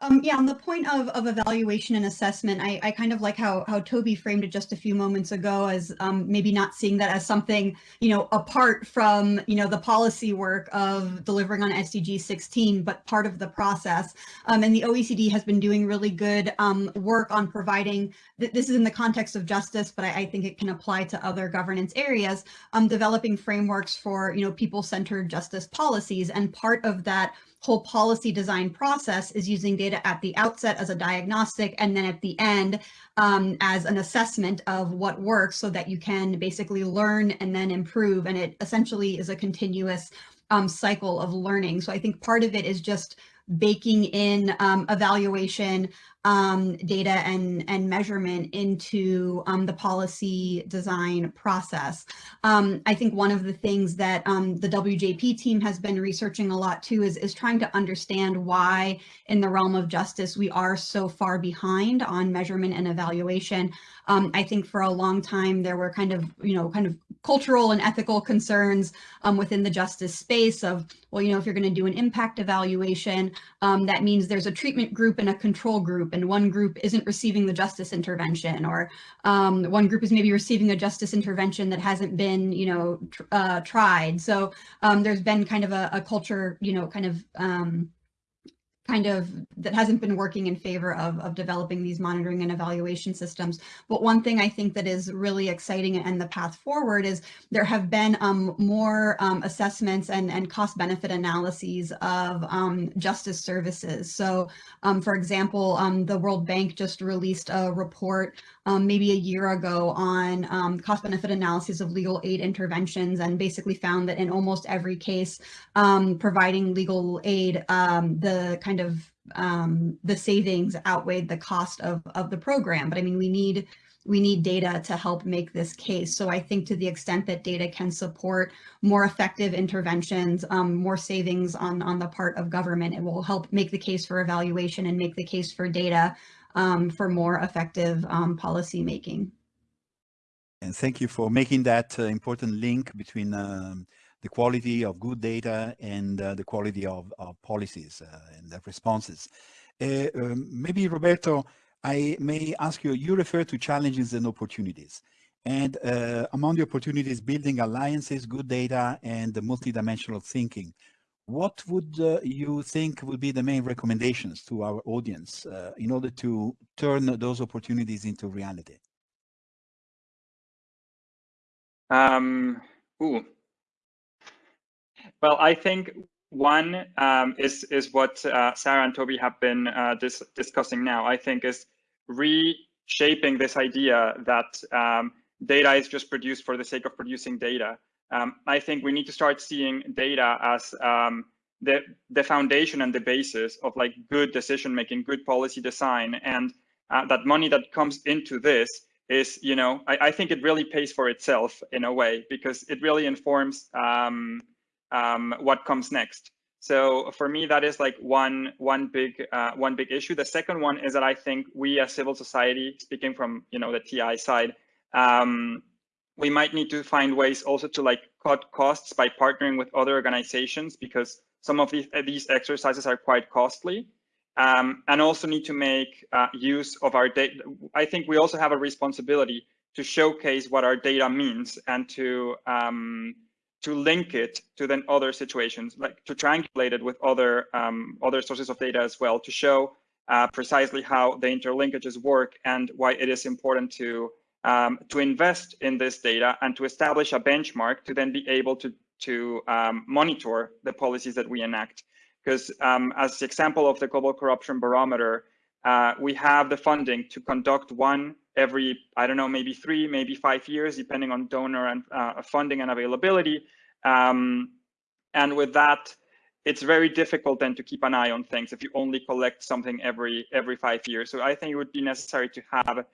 Um, yeah, on the point of, of evaluation and assessment, I, I kind of like how, how Toby framed it just a few moments ago as um, maybe not seeing that as something, you know, apart from, you know, the policy work of delivering on SDG 16, but part of the process. Um, and the OECD has been doing really good um, work on providing, th this is in the context of justice, but I, I think it can apply to other governance areas, um, developing frameworks for, you know, people-centered justice policies. And part of that whole policy design process is using data at the outset as a diagnostic and then at the end um, as an assessment of what works so that you can basically learn and then improve. And it essentially is a continuous um, cycle of learning. So I think part of it is just baking in um, evaluation um, data and, and measurement into um, the policy design process. Um, I think one of the things that um, the WJP team has been researching a lot too is, is trying to understand why in the realm of justice we are so far behind on measurement and evaluation. Um, I think for a long time there were kind of, you know, kind of cultural and ethical concerns um, within the justice space of, well, you know, if you're going to do an impact evaluation, um, that means there's a treatment group and a control group, and one group isn't receiving the justice intervention, or um, one group is maybe receiving a justice intervention that hasn't been, you know, tr uh, tried. So um, there's been kind of a, a culture, you know, kind of um, kind of that hasn't been working in favor of, of developing these monitoring and evaluation systems. But one thing I think that is really exciting and the path forward is there have been um, more um, assessments and, and cost benefit analyses of um, justice services. So um, for example, um, the World Bank just released a report um, maybe a year ago on um, cost benefit analysis of legal aid interventions and basically found that in almost every case um, providing legal aid, um, the kind of um, the savings outweighed the cost of, of the program. But I mean, we need we need data to help make this case. So I think to the extent that data can support more effective interventions, um, more savings on, on the part of government, it will help make the case for evaluation and make the case for data um, for more effective um, policy making. And thank you for making that uh, important link between um, the quality of good data and uh, the quality of, of policies uh, and responses. Uh, um, maybe Roberto, I may ask you, you refer to challenges and opportunities. And uh, among the opportunities, building alliances, good data, and the multidimensional thinking what would uh, you think would be the main recommendations to our audience uh, in order to turn those opportunities into reality? Um, ooh. Well, I think one um, is is what uh, Sarah and Toby have been uh, dis discussing now. I think is reshaping this idea that um, data is just produced for the sake of producing data. Um, I think we need to start seeing data as um, the the foundation and the basis of like good decision making, good policy design, and uh, that money that comes into this is, you know, I, I, think it really pays for itself in a way because it really informs um, um what comes next. So for me, that is like one one big uh, one big issue. The second one is that I think we as civil society, speaking from you know the TI side, um, we might need to find ways also to like cut costs by partnering with other organizations because some of these, uh, these exercises are quite costly um, and also need to make uh, use of our data. I think we also have a responsibility to showcase what our data means and to um, to link it to then other situations, like to triangulate it with other um, other sources of data as well, to show uh, precisely how the interlinkages work and why it is important to um, to invest in this data and to establish a benchmark to then be able to, to um, monitor the policies that we enact. Because um, as the example of the Global Corruption Barometer, uh, we have the funding to conduct one every, I don't know, maybe three, maybe five years, depending on donor and uh, funding and availability. Um, and with that, it's very difficult then to keep an eye on things if you only collect something every every five years. So I think it would be necessary to have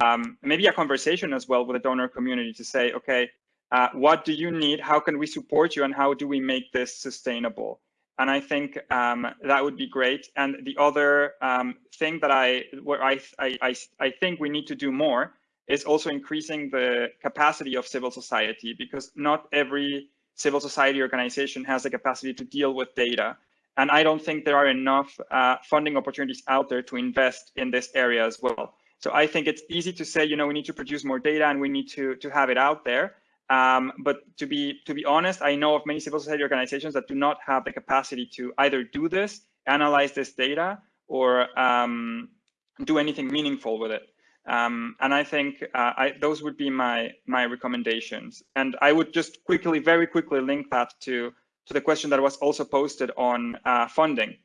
um, maybe a conversation as well with the donor community to say, okay, uh, what do you need? How can we support you? And how do we make this sustainable? And I think um, that would be great. And the other um, thing that I, where I, I, I think we need to do more is also increasing the capacity of civil society because not every civil society organization has the capacity to deal with data. And I don't think there are enough uh, funding opportunities out there to invest in this area as well. So I think it's easy to say, you know, we need to produce more data and we need to to have it out there. Um, but to be to be honest, I know of many civil society organizations that do not have the capacity to either do this, analyze this data, or um, do anything meaningful with it. Um, and I think uh, I, those would be my my recommendations. And I would just quickly, very quickly, link that to to the question that was also posted on uh, funding.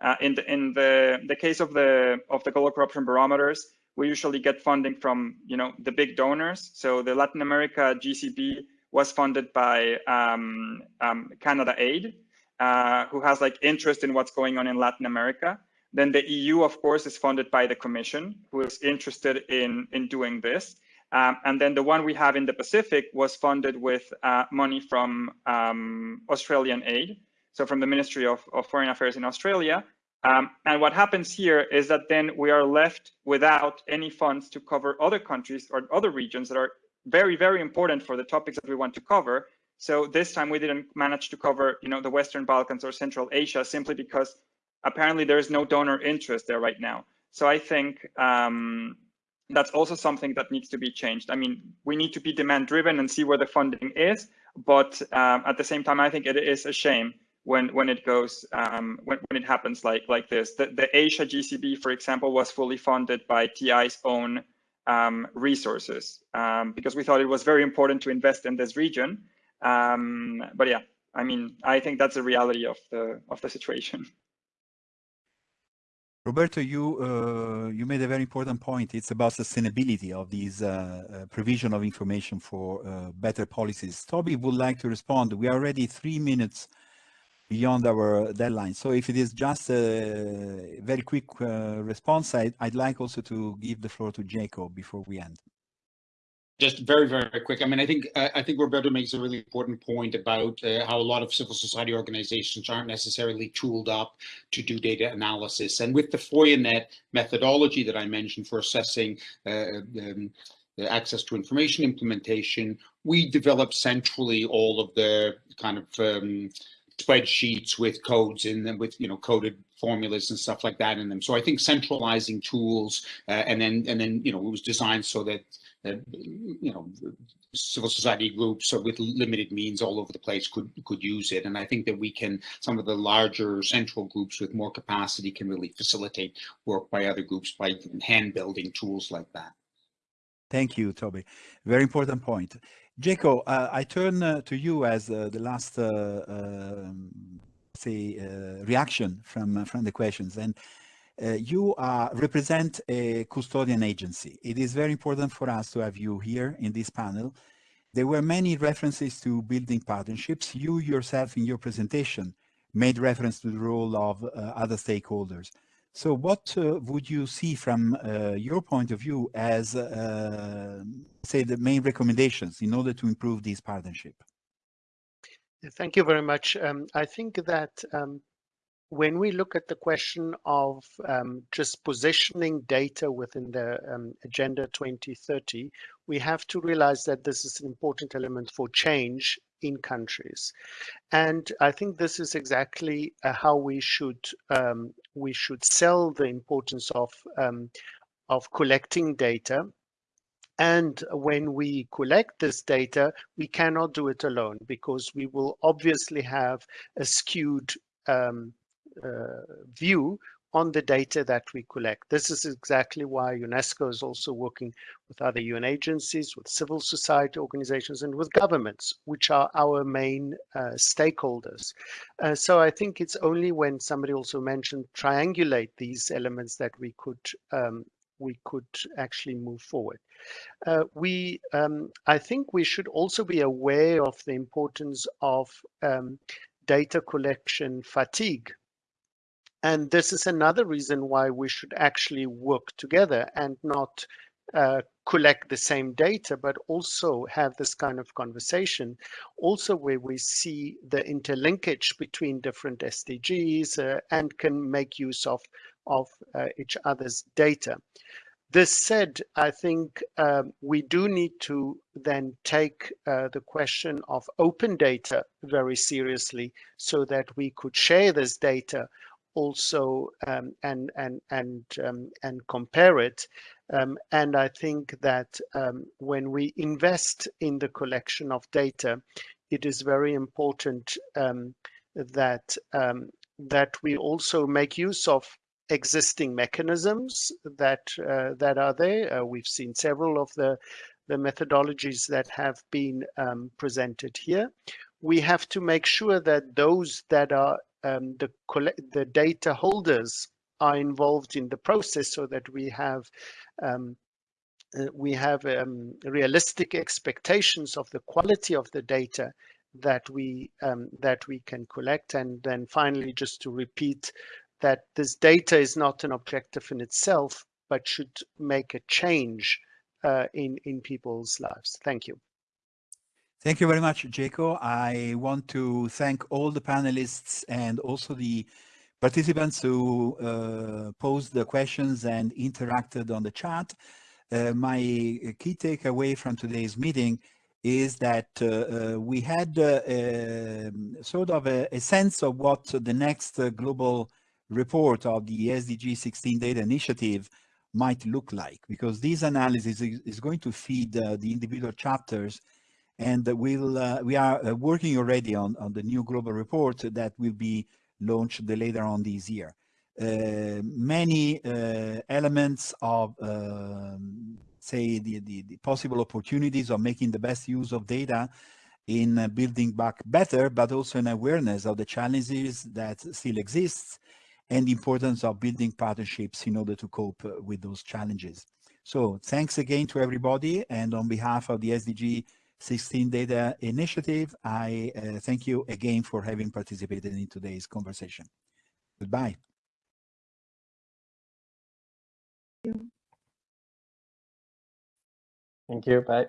Uh, in the in the the case of the of the global corruption barometers, we usually get funding from you know the big donors. So the Latin America GCB was funded by um, um, Canada Aid, uh, who has like interest in what's going on in Latin America. Then the EU, of course, is funded by the Commission, who is interested in, in doing this. Um, and then the one we have in the Pacific was funded with uh, money from um, Australian aid, so from the Ministry of, of Foreign Affairs in Australia. Um, and what happens here is that then we are left without any funds to cover other countries or other regions that are very, very important for the topics that we want to cover. So this time we didn't manage to cover, you know, the Western Balkans or Central Asia simply because apparently there is no donor interest there right now. So I think um, that's also something that needs to be changed. I mean, we need to be demand driven and see where the funding is, but um, at the same time, I think it is a shame when when it goes um, when when it happens like like this. The the Asia GCB, for example, was fully funded by TI's own um, resources um, because we thought it was very important to invest in this region. Um, but yeah, I mean, I think that's the reality of the of the situation. Roberto, you uh, you made a very important point. It's about sustainability of these uh, uh, provision of information for uh, better policies. Toby would like to respond. We are already three minutes beyond our deadline. So if it is just a very quick uh, response, I, would like also to give the floor to Jaco before we end just very, very quick. I mean, I think I think Roberto makes a really important point about uh, how a lot of civil society organizations aren't necessarily tooled up to do data analysis. And with the FOIAnet methodology that I mentioned for assessing uh, um, access to information implementation, we develop centrally all of the kind of um, spreadsheets with codes in them with you know coded formulas and stuff like that in them so i think centralizing tools uh, and then and then you know it was designed so that you know, civil society groups with limited means all over the place could could use it. And I think that we can, some of the larger central groups with more capacity can really facilitate work by other groups by hand building tools like that. Thank you, Toby. Very important point. Jaco, uh, I turn uh, to you as uh, the last, uh, um, say, uh, reaction from from the questions. And uh, you uh, represent a custodian agency. It is very important for us to have you here in this panel. There were many references to building partnerships. You yourself in your presentation made reference to the role of uh, other stakeholders. So what uh, would you see from uh, your point of view as, uh, say, the main recommendations in order to improve this partnership? Thank you very much. Um, I think that um, when we look at the question of um, just positioning data within the um, Agenda 2030, we have to realize that this is an important element for change in countries. And I think this is exactly uh, how we should um, we should sell the importance of um, of collecting data and when we collect this data, we cannot do it alone because we will obviously have a skewed um, uh, view on the data that we collect. This is exactly why UNESCO is also working with other UN agencies, with civil society organizations, and with governments, which are our main uh, stakeholders. Uh, so I think it's only when somebody also mentioned triangulate these elements that we could um, we could actually move forward. Uh, we, um, I think we should also be aware of the importance of um, data collection fatigue and this is another reason why we should actually work together and not uh, collect the same data, but also have this kind of conversation, also where we see the interlinkage between different SDGs uh, and can make use of, of uh, each other's data. this said, I think um, we do need to then take uh, the question of open data very seriously so that we could share this data also um, and and and um, and compare it. Um, and I think that um, when we invest in the collection of data, it is very important um, that that we also make use of existing mechanisms that uh, that are there. Uh, we've seen several of the the methodologies that have been um, presented here. We have to make sure that those that are um, the the data holders are involved in the process so that we have um, uh, we have um, realistic expectations of the quality of the data that we um, that we can collect and then finally just to repeat that this data is not an objective in itself, but should make a change uh, in, in people's lives. Thank you. Thank you very much, Jaco. I want to thank all the panelists and also the participants who uh, posed the questions and interacted on the chat. Uh, my key takeaway from today's meeting is that uh, uh we had uh, um, sort of a, a, sense of what the next uh, global report of the SDG 16 data initiative might look like because this analysis is, is going to feed the individual chapters and we'll uh, we are uh, working already on, on the new global report that will be launched later on this year. Uh, many uh, elements of um, say the, the, the, possible opportunities of making the best use of data in building back better, but also an awareness of the challenges that still exists and the importance of building partnerships in order to cope with those challenges. So thanks again to everybody. And on behalf of the SDG 16 Data Initiative, I uh, thank you again for having participated in today's conversation. Goodbye. Thank you. Bye.